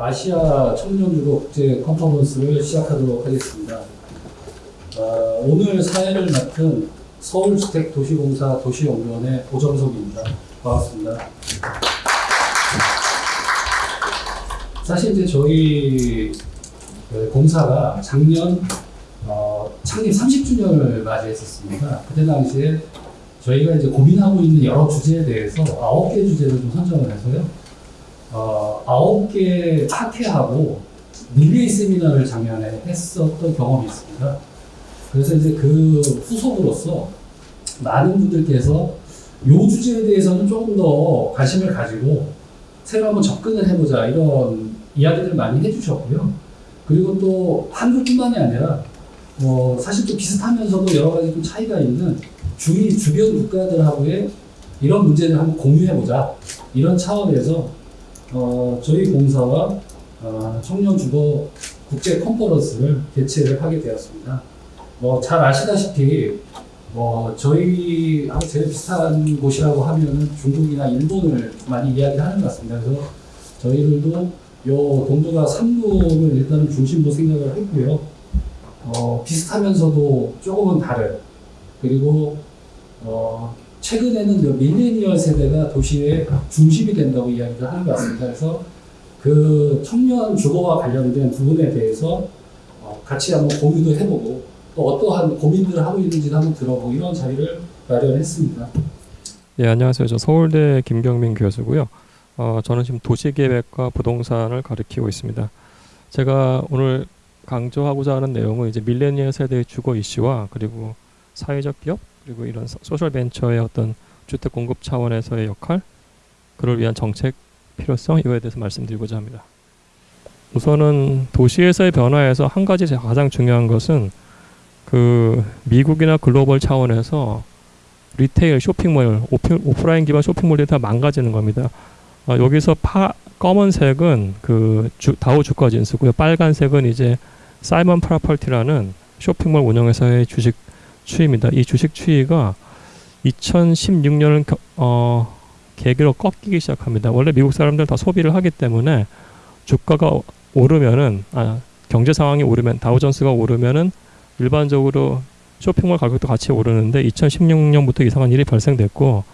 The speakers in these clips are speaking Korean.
아시아 청년주거 국제 컨퍼런스를 시작하도록 하겠습니다. 어, 오늘 사회를 맡은 서울주택도시공사 도시연구원의 오정석입니다. 반갑습니다. 사실 이제 저희 그 공사가 작년 어, 창립 30주년을 맞이했었습니다. 그때 당시에 저희가 이제 고민하고 있는 여러 주제에 대해서 아홉 개 주제를 좀 선정을 해서요. 어, 아홉 개 파티하고 릴레이 세미나를 작년에 했었던 경험이 있습니다. 그래서 이제 그 후속으로서 많은 분들께서 요 주제에 대해서는 조금 더 관심을 가지고 새로 한번 접근을 해보자 이런 이야기들 많이 해주셨고요. 그리고 또 한국뿐만이 아니라 뭐 사실 또 비슷하면서도 여러 가지 좀 차이가 있는 주위 주변 국가들하고의 이런 문제를 한번 공유해보자 이런 차원에서 어, 저희 공사와 어, 청년 주거 국제 컨퍼런스를 개최를 하게 되었습니다. 뭐 잘 아시다시피 뭐 저희하고 제일 비슷한 곳이라고 하면은 중국이나 일본을 많이 이야기하는 것 같습니다. 그래서 저희들도 요 동북아 3국을 일단은 중심으로 생각을 했고요. 어, 비슷하면서도 조금은 다른 그리고 어, 최근에는 그 밀레니얼 세대가 도시의 중심이 된다고 이야기를 하는 것 같습니다. 그래서 그 청년 주거와 관련된 부분에 대해서 어, 같이 한번 공유도 해보고 또 어떠한 고민들을 하고 있는지도 한번 들어보고 이런 자리를 마련했습니다. 예, 안녕하세요. 저 서울대 김경민 교수고요. 어, 저는 지금 도시계획과 부동산을 가르치고 있습니다. 제가 오늘 강조하고자 하는 내용은 이제 밀레니얼 세대의 주거 이슈와 그리고 사회적 기업 그리고 이런 소- 소셜 벤처의 어떤 주택 공급 차원에서의 역할, 그를 위한 정책 필요성 이거에 대해서 말씀드리고자 합니다. 우선은 도시에서의 변화에서 한 가지 가장 중요한 것은 그 미국이나 글로벌 차원에서 retail 쇼핑몰 오프, 오프라인 기반 쇼핑몰들이 다 망가지는 겁니다. 어, 여기서 파 검은색은 그 주, 다우 주가 지수고요. 빨간색은 이제 Simon Property라는 쇼핑몰 운영회사의 주식 추이입니다. 이 주식 추이가 2016년을 겨, 어, 계기로 꺾이기 시작합니다. 원래 미국 사람들 다 소비를 하기 때문에 주가가 오르면은 아, 경제 상황이 오르면 다우존스가 오르면은 일반적으로 쇼핑몰 가격도 같이 오르는데 2016년부터 이상한 일이 발생됐고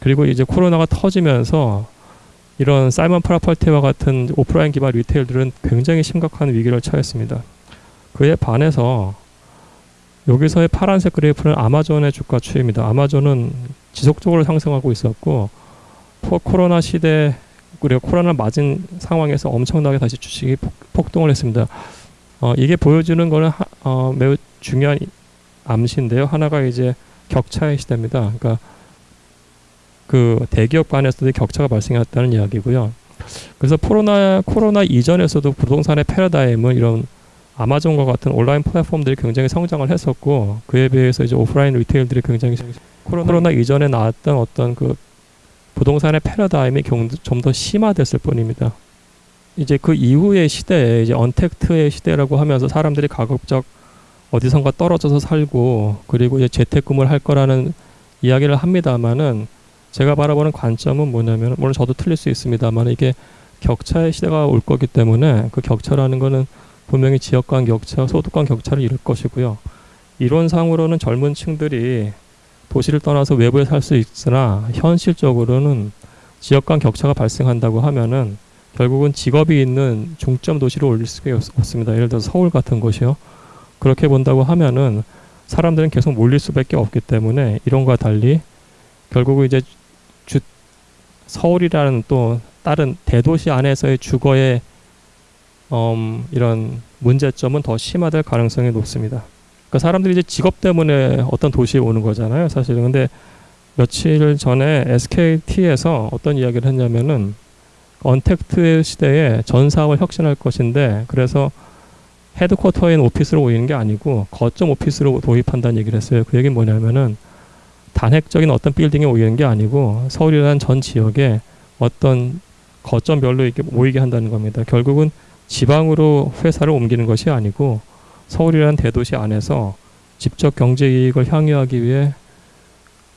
그리고 이제 코로나가 터지면서 이런 Simon Property와 같은 오프라인 기반 retail들은 굉장히 심각한 위기를 처했습니다. 그에 반해서 여기서의 파란색 그래프는 아마존의 주가 추이입니다. 아마존은 지속적으로 상승하고 있었고 포- 코로나 시대 그리고 코로나 맞은 상황에서 엄청나게 다시 주식이 폭, 폭등을 했습니다. 어, 이게 보여주는 거는 하, 어, 매우 중요한 암시인데요. 하나가 이제 격차의 시대입니다. 그러니까 그 대기업 간에서도 격차가 발생했다는 이야기고요. 그래서 코로나 코로나 이전에서도 부동산의 패러다임은 이런 아마존과 같은 온라인 플랫폼들이 굉장히 성장을 했었고 그에 비해서 이제 오프라인 리테일들이 굉장히 코로나, 코로나 이전에 나왔던 어떤 그 부동산의 패러다임이 좀 더 심화됐을 뿐입니다. 이제 그 이후의 시대에 이제 언택트의 시대라고 하면서 사람들이 가급적 어디선가 떨어져서 살고 그리고 이제 재택근무를 할 거라는 이야기를 합니다만은 제가 바라보는 관점은 뭐냐면 물론 저도 틀릴 수 있습니다만 이게 격차의 시대가 올 거기 때문에 그 격차라는 거는 분명히 지역 간 격차, 소득 간 격차를 이룰 것이고요. 이론상으로는 젊은 층들이 도시를 떠나서 외부에 살 수 있으나 현실적으로는 지역 간 격차가 발생한다고 하면은 결국은 직업이 있는 중점 도시로 올릴 수가 없- 없습니다. 예를 들어서 서울 같은 곳이요. 그렇게 본다고 하면은 사람들은 계속 몰릴 수밖에 없기 때문에 이런과 달리 결국은 이제 주, 서울이라는 또 다른 대도시 안에서의 주거의 음, 이런 문제점은 더 심화될 가능성이 높습니다. 그러니까 사람들이 이제 직업 때문에 어떤 도시에 오는 거잖아요, 사실은. 근데 며칠 전에 SKT에서 어떤 이야기를 했냐면은 언택트 시대에 전 사업을 혁신할 것인데 그래서 헤드쿼터인 오피스로 오이는 게 아니고 거점 오피스로 도입한다는 얘기를 했어요. 그 얘기는 뭐냐면은 단핵적인 어떤 빌딩에 오이는 게 아니고 서울이라는 전 지역에 어떤 거점별로 이렇게 모이게 한다는 겁니다. 결국은 지방으로 회사를 옮기는 것이 아니고 서울이라는 대도시 안에서 직접 경제 이익을 향유하기 위해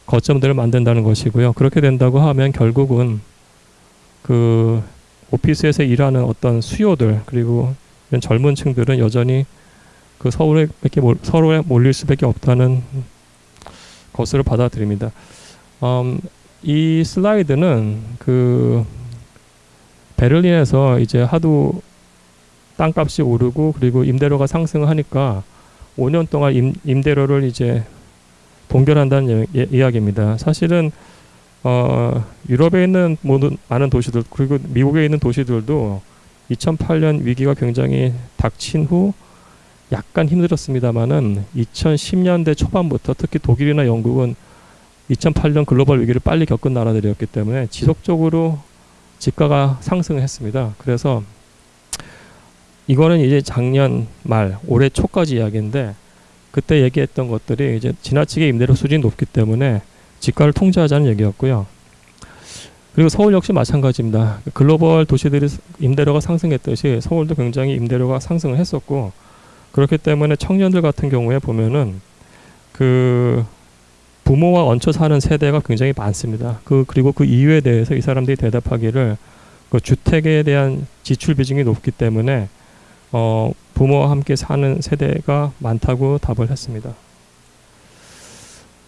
거점들을 만든다는 것이고요. 그렇게 된다고 하면 결국은 그 오피스에서 일하는 어떤 수요들 그리고 젊은 층들은 여전히 그 서울에 서로에 몰릴 수밖에 없다는 것으로 받아들입니다. 음, 이 슬라이드는 그 베를린에서 이제 하도 땅값이 오르고 그리고 임대료가 상승하니까 5년 동안 임, 임대료를 이제 동결한다는 예, 이야기입니다. 사실은 어, 유럽에 있는 모든 많은 도시들 그리고 미국에 있는 도시들도 2008년 위기가 굉장히 닥친 후 약간 힘들었습니다만은 2010년대 초반부터 특히 독일이나 영국은 2008년 글로벌 위기를 빨리 겪은 나라들이었기 때문에 지속적으로 집가가 상승했습니다. 그래서 이거는 이제 작년 말 올해 초까지 이야기인데 그때 얘기했던 것들이 이제 지나치게 임대료 수준이 높기 때문에 집가를 통제하자는 얘기였고요. 그리고 서울 역시 마찬가지입니다. 글로벌 도시들이 임대료가 상승했듯이 서울도 굉장히 임대료가 상승을 했었고 그렇기 때문에 청년들 같은 경우에 보면은 그 부모와 얹혀 사는 세대가 굉장히 많습니다. 그 그리고 그 이유에 대해서 이 사람들이 대답하기를 그 주택에 대한 지출 비중이 높기 때문에 어, 부모와 함께 사는 세대가 많다고 답을 했습니다.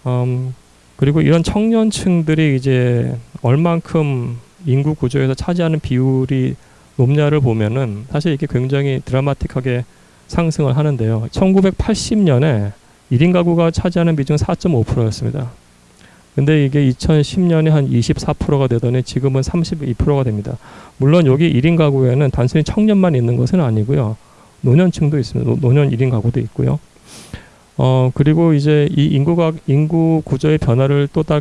음, 그리고 이런 청년층들이 이제 얼만큼 인구 구조에서 차지하는 비율이 높냐를 보면은 사실 이게 굉장히 드라마틱하게 상승을 하는데요. 1980년에 1인 가구가 차지하는 비중은 4.5%였습니다. 근데 이게 2010년에 한 24%가 되더니 지금은 32%가 됩니다. 물론 여기 1인 가구에는 단순히 청년만 있는 것은 아니고요. 노년층도 있습니다. 노, 노년 1인 가구도 있고요. 어, 그리고 이제 이 인구가, 인구 구조의 변화를 또 다,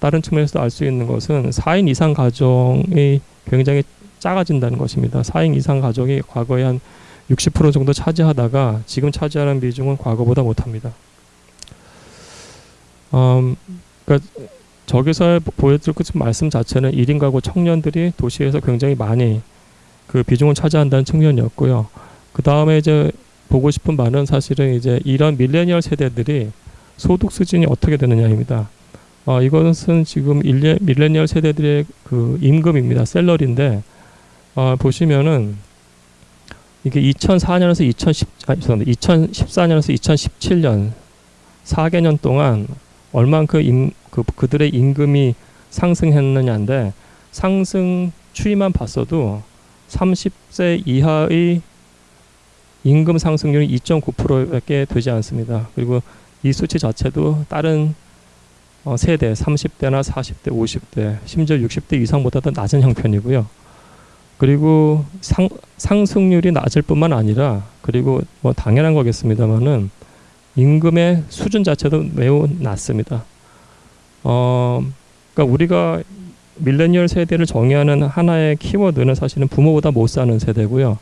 다른 측면에서 알수 있는 것은 4인 이상 가정이 굉장히 작아진다는 것입니다. 4인 이상 가족이 과거에 한 60% 정도 차지하다가 지금 차지하는 비중은 과거보다 못합니다. 음, 그러니까 저기서 보여드릴 그 말씀 자체는 1인 가구 청년들이 도시에서 굉장히 많이 그 비중을 차지한다는 측면이었고요. 그 다음에 이제 보고 싶은 바는 사실은 이제 이런 밀레니얼 세대들이 소득 수준이 어떻게 되느냐입니다. 어, 이것은 지금 일레, 밀레니얼 세대들의 그 임금입니다. 셀러리인데 어, 보시면은 이게 2004년에서 2010, 아, 죄송합니다. 2014년에서 2017년 4개년 동안 얼만큼 임, 그, 그들의 임금이 상승했느냐인데 상승 추이만 봤어도 30세 이하의 임금 상승률이 2.9%밖에 되지 않습니다. 그리고 이 수치 자체도 다른 어, 세대 30대나 40대, 50대, 심지어 60대 이상보다 더 낮은 형편이고요. 그리고 상, 상승률이 낮을 뿐만 아니라 그리고 뭐 당연한 거겠습니다만은 임금의 수준 자체도 매우 낮습니다. 어, 그러니까 우리가 밀레니얼 세대를 정의하는 하나의 키워드는 사실은 부모보다 못 사는 세대고요.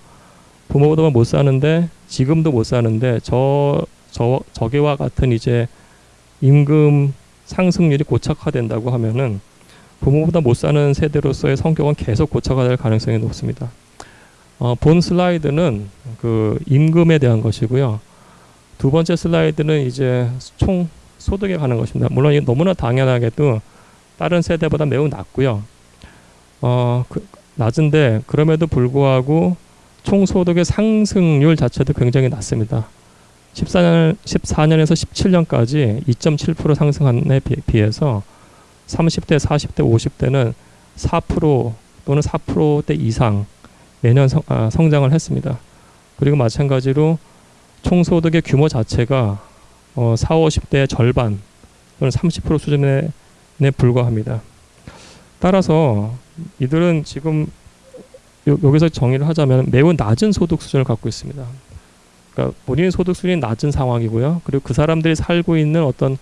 부모보다 못 사는데 지금도 못 사는데 저, 저 저게와 같은 이제 임금 상승률이 고착화된다고 하면은 부모보다 못 사는 세대로서의 성격은 계속 고착화될 가능성이 높습니다. 어, 본 슬라이드는 그 임금에 대한 것이고요. 두 번째 슬라이드는 이제 총 소득에 관한 것입니다. 물론 이게 너무나 당연하게도 다른 세대보다 매우 낮고요. 어, 그, 낮은데 그럼에도 불구하고 총 소득의 상승률 자체도 굉장히 낮습니다. 14년, 14년에서 17년까지 2.7% 상승한 에 비해서 30대, 40대, 50대는 4% 또는 4%대 이상 매년 성, 아, 성장을 했습니다. 그리고 마찬가지로 총소득의 규모 자체가 어, 4, 50대의 절반 또는 30% 수준에 불과합니다. 따라서 이들은 지금 요, 여기서 정의를 하자면 매우 낮은 소득 수준을 갖고 있습니다. 그러니까 본인의 소득 수준이 낮은 상황이고요. 그리고 그 사람들이 살고 있는 어떤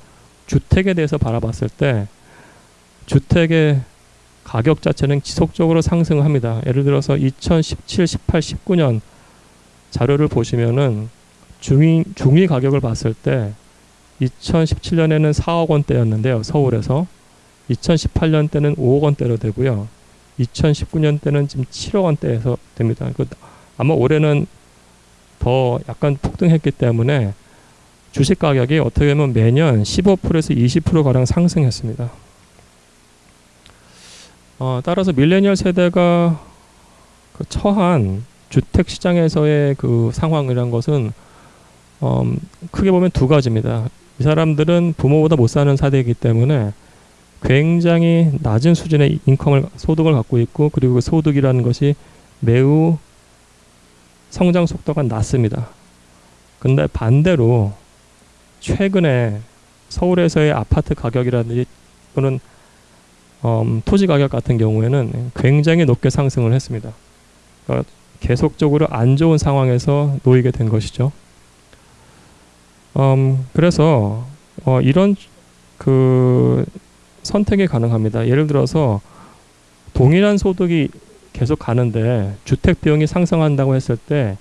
주택에 대해서 바라봤을 때 주택의 가격 자체는 지속적으로 상승합니다. 예를 들어서 2017, 18, 19년 자료를 보시면은 중위 중위 가격을 봤을 때 2017년에는 4억 원대였는데요. 서울에서 2018년 때는 5억 원대로 되고요. 2019년 때는 지금 7억 원대에서 됩니다. 그 아마 올해는 더 약간 폭등했기 때문에 주식 가격이 어떻게 보면 매년 15%에서 20% 가량 상승했습니다. 어, 따라서 밀레니얼 세대가 그 처한 주택 시장에서의 그 상황이란 것은 음, 크게 보면 두 가지입니다. 이 사람들은 부모보다 못 사는 세대이기 때문에 굉장히 낮은 수준의 인컴을 소득을 갖고 있고 그리고 그 소득이라는 것이 매우 성장 속도가 낮습니다. 근데 반대로 최근에 서울에서의 아파트 가격이라든지 또는 음, 토지 가격 같은 경우에는 굉장히 높게 상승을 했습니다. 그러니까 계속적으로 안 좋은 상황에서 놓이게 된 것이죠. 음, 그래서 어, 이런 그 선택이 가능합니다. 예를 들어서 동일한 소득이 계속 가는데 주택 비용이 상승한다고 했을 때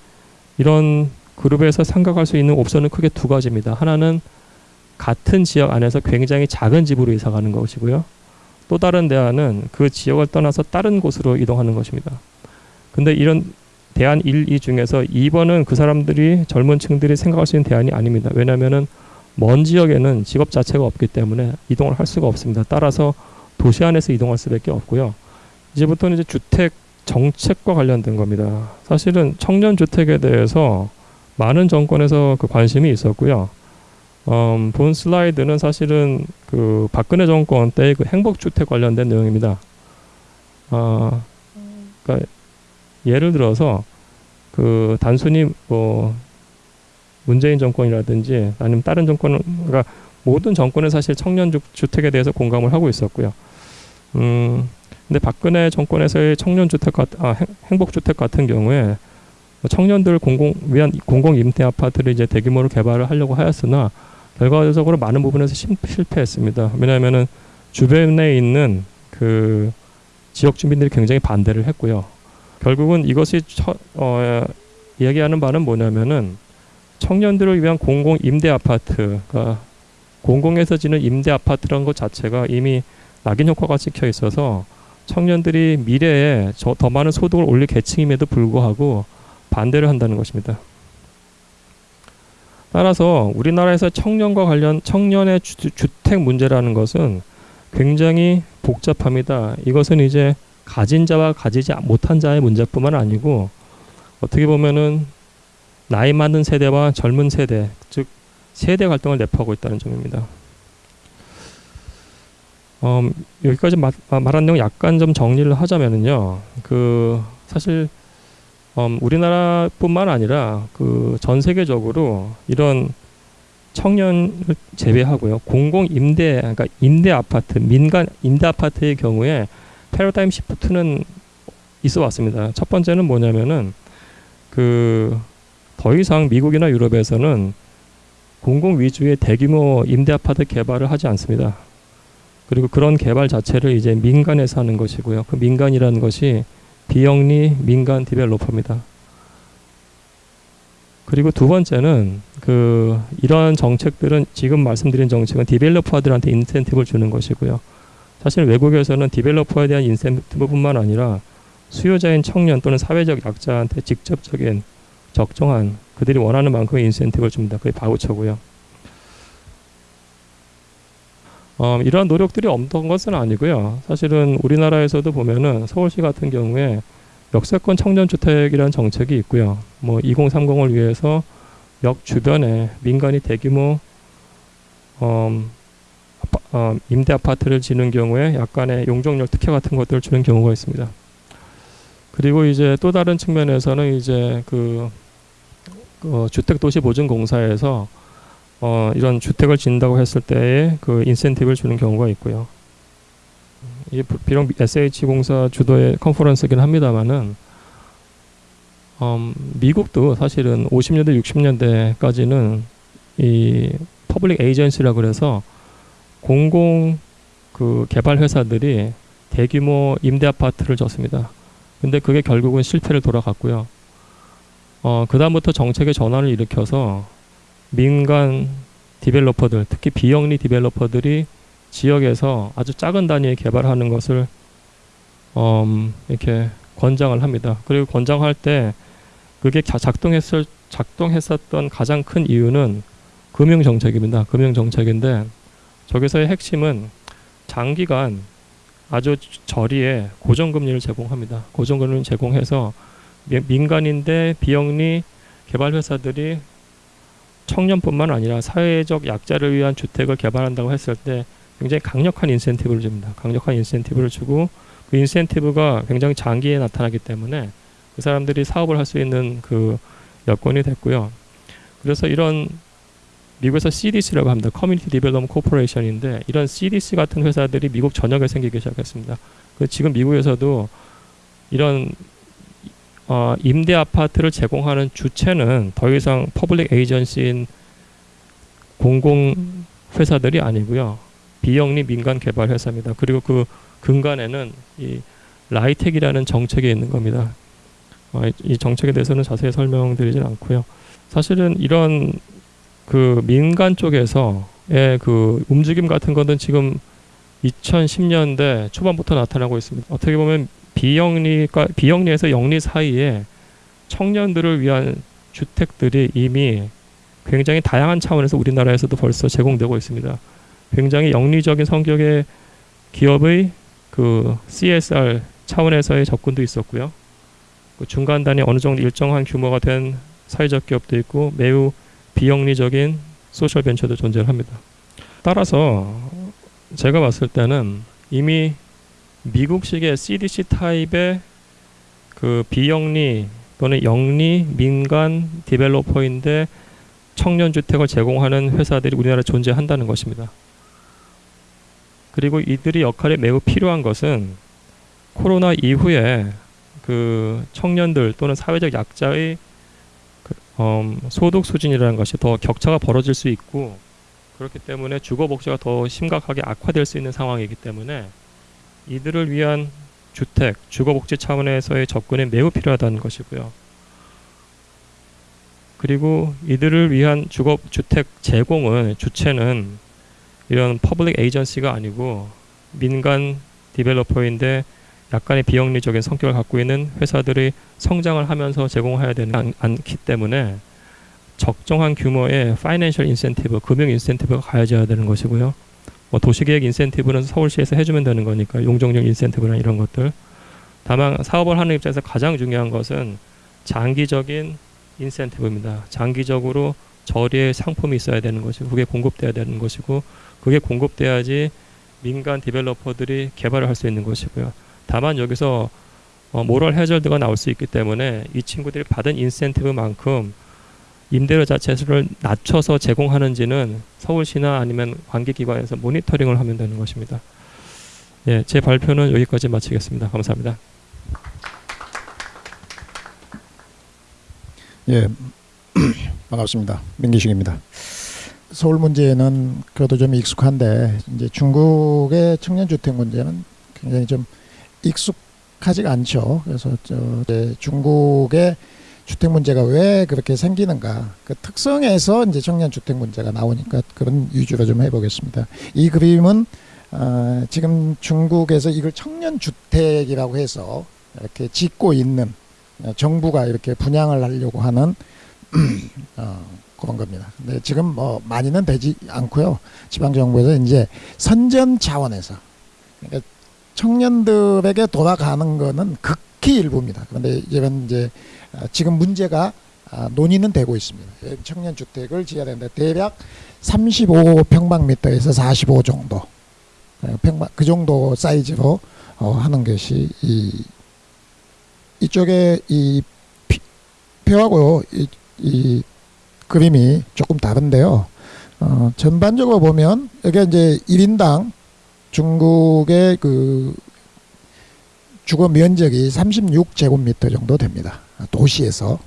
이런 그룹에서 생각할 수 있는 옵션은 크게 두 가지입니다. 하나는 같은 지역 안에서 굉장히 작은 집으로 이사 가는 것이고요. 또 다른 대안은 그 지역을 떠나서 다른 곳으로 이동하는 것입니다. 근데 이런 대안 1, 2 중에서 2번은 그 사람들이 젊은 층들이 생각할 수 있는 대안이 아닙니다. 왜냐하면은 먼 지역에는 직업 자체가 없기 때문에 이동을 할 수가 없습니다. 따라서 도시 안에서 이동할 수밖에 없고요. 이제부터는 이제 주택 정책과 관련된 겁니다. 사실은 청년 주택에 대해서 많은 정권에서 그 관심이 있었고요. 음, 본 슬라이드는 사실은 그 박근혜 정권 때그 행복주택 관련된 내용입니다. 아, 그러니까 예를 들어서 그 단순히 뭐 문재인 정권이라든지 아니면 다른 정권은 그러니까 모든 정권은 사실 청년 주, 주택에 대해서 공감을 하고 있었고요. 음, 근데 박근혜 정권에서의 청년 주택 같, 아, 행, 행복 주택 같은 경우에 청년들 공공 위한 공공 임대 아파트를 이제 대규모로 개발을 하려고 하였으나 결과적으로 많은 부분에서 심, 실패했습니다. 왜냐하면은 주변에 있는 그 지역 주민들이 굉장히 반대를 했고요. 결국은 이것이 처, 어, 얘기하는 바는 뭐냐면은 청년들을 위한 공공 임대 아파트, 그러니까 공공에서 지는 임대 아파트라는 것 자체가 이미 낙인 효과가 찍혀 있어서 청년들이 미래에 저, 더 많은 소득을 올릴 계층임에도 불구하고 반대를 한다는 것입니다. 따라서 우리나라에서 청년과 관련 청년의 주, 주택 문제라는 것은 굉장히 복잡합니다. 이것은 이제 가진 자와 가지지 못한 자의 문제뿐만 아니고 어떻게 보면은 나이 많은 세대와 젊은 세대, 즉 세대 갈등을 내포하고 있다는 점입니다. 음, 여기까지 마, 말한 내용 약간 좀 정리를 하자면은요, 그 사실 음, 우리나라뿐만 아니라 그 전 세계적으로 이런 청년을 제외하고요, 공공 임대, 그러니까 임대 아파트, 민간 임대 아파트의 경우에 패러다임 시프트는 있어 왔습니다. 첫 번째는 뭐냐면은 그 더 이상 미국이나 유럽에서는 공공 위주의 대규모 임대 아파트 개발을 하지 않습니다. 그리고 그런 개발 자체를 이제 민간에서 하는 것이고요. 그 민간이라는 것이 비영리 민간 디벨로퍼입니다. 그리고 두 번째는 그 이러한 정책들은 지금 말씀드린 정책은 디벨로퍼들한테 인센티브를 주는 것이고요. 사실 외국에서는 디벨로퍼에 대한 인센티브뿐만 아니라 수요자인 청년 또는 사회적 약자한테 직접적인 적정한 그들이 원하는 만큼의 인센티브를 줍니다. 그게 바우처고요. 어, 이러한 노력들이 없던 것은 아니고요. 사실은 우리나라에서도 보면은 서울시 같은 경우에 역세권 청년주택이라는 정책이 있고요. 뭐 2030을 위해서 역 주변에 민간이 대규모 음, 어, 임대 아파트를 지는 경우에 약간의 용적률 특혜 같은 것들을 주는 경우가 있습니다. 그리고 이제 또 다른 측면에서는 이제 그 어, 주택도시보증공사에서 어, 이런 주택을 짓는다고 했을 때에 그 인센티브를 주는 경우가 있고요. 이게 비록 SH공사 주도의 컨퍼런스긴 합니다만은 음, 미국도 사실은 50년대, 60년대까지는 이 public agency라 그래서 공공 그 개발 회사들이 대규모 임대 아파트를 줬습니다. 근데 그게 결국은 실패를 돌아갔고요. 어, 그다음부터 정책의 전환을 일으켜서 민간 디벨로퍼들, 특히 비영리 디벨로퍼들이 지역에서 아주 작은 단위의 개발하는 것을 음, 이렇게 권장을 합니다. 그리고 권장할 때 그게 작동했을 작동했었던 가장 큰 이유는 금융 정책입니다. 금융 정책인데 저기서의 핵심은 장기간 아주 저리에 고정금리를 제공합니다. 고정금리를 제공해서 미- 민간인데 비영리 개발 회사들이 청년뿐만 아니라 사회적 약자를 위한 주택을 개발한다고 했을 때 굉장히 강력한 인센티브를 줍니다. 강력한 인센티브를 주고 그 인센티브가 굉장히 장기에 나타나기 때문에 그 사람들이 사업을 할 수 있는 그 여건이 됐고요. 그래서 이런 미국에서 CDC라고 합니다. Community Development Corporation인데 이런 CDC 같은 회사들이 미국 전역에 생기기 시작했습니다. 그 지금 미국에서도 이런 어, 임대 아파트를 제공하는 주체는 더 이상 public agency인 공공 회사들이 아니고요. 비영리 민간 개발 회사입니다. 그리고 그 근간에는 이 라이텍이라는 정책이 있는 겁니다. 어, 이- 이 정책에 대해서는 자세히 설명드리진 않고요. 사실은 이런 그 민간 쪽에서의 그 움직임 같은 것은 지금 2010년대 초반부터 나타나고 있습니다. 어떻게 보면 비영리가 비영리에서 영리 사이에 청년들을 위한 주택들이 이미 굉장히 다양한 차원에서 우리나라에서도 벌써 제공되고 있습니다. 굉장히 영리적인 성격의 기업의 그 CSR 차원에서의 접근도 있었고요. 그 중간 단위 어느 정도 일정한 규모가 된 사회적 기업도 있고 매우 비영리적인 social venture도 존재합니다. 따라서 제가 봤을 때는 이미 미국식의 CDC 타입의 그 비영리 또는 영리 민간 developer인데 청년 주택을 제공하는 회사들이 우리나라에 존재한다는 것입니다. 그리고 이들이 역할이 매우 필요한 것은 코로나 이후에 그 청년들 또는 사회적 약자의 그, 음, 소득 수준이라는 것이 더 격차가 벌어질 수 있고 그렇기 때문에 주거 복지가 더 심각하게 악화될 수 있는 상황이기 때문에 이들을 위한 주택, 주거 복지 차원에서의 접근이 매우 필요하다는 것이고요. 그리고 이들을 위한 주거 주택 제공은 주체는 이런 public agency가 아니고 민간 developer인데 약간의 비영리적인 성격을 갖고 있는 회사들이 성장을 하면서 제공해야 되는 않, 않기 때문에 적정한 규모의 financial incentive, 금융 인센티브가 가해져야 되는 것이고요. 뭐 도시계획 인센티브는 서울시에서 해주면 되는 거니까 용적률 인센티브나 이런 것들. 다만 사업을 하는 입장에서 가장 중요한 것은 장기적인 인센티브입니다. 장기적으로 저리의 상품이 있어야 되는 것이고 그게 공급돼야 되는 것이고 그게 공급돼야지 민간 디벨로퍼들이 개발을 할 수 있는 것이고요. 다만 여기서 어, 모럴 해저드가 나올 수 있기 때문에 이 친구들이 받은 인센티브만큼 임대료 자체를 낮춰서 제공하는지는 서울시나 아니면 관계기관에서 모니터링을 하면 되는 것입니다. 예, 제 발표는 여기까지 마치겠습니다. 감사합니다. 예, 반갑습니다. 민기식입니다. 서울 문제는 그래도 좀 익숙한데 이제 중국의 청년 주택 문제는 굉장히 좀 익숙하지가 않죠. 그래서 저 중국의 주택 문제가 왜 그렇게 생기는가 그 특성에서 이제 청년 주택 문제가 나오니까 그런 위주로 좀 해보겠습니다. 이 그림은 어, 지금 중국에서 이걸 청년 주택이라고 해서 이렇게 짓고 있는 어, 정부가 이렇게 분양을 하려고 하는 어, 그런 겁니다. 근데 지금 뭐 많이는 되지 않고요. 지방 정부에서 이제 선전 차원에서 그러니까 청년들에게 돌아가는 거는 극히 일부입니다. 그런데 이제는 이제 어, 지금 문제가 아, 논의는 되고 있습니다. 예, 청년 주택을 지어야 되는데 대략 35평방미터에서 45 정도 어, 평방 그 정도 사이즈로 어, 하는 것이 이 이쪽에 이 피- 표하고 이, 이 그림이 조금 다른데요. 어, 전반적으로 보면 여기 이제 1인당 중국의 그 주거 면적이 36제곱미터 정도 됩니다. 도시에서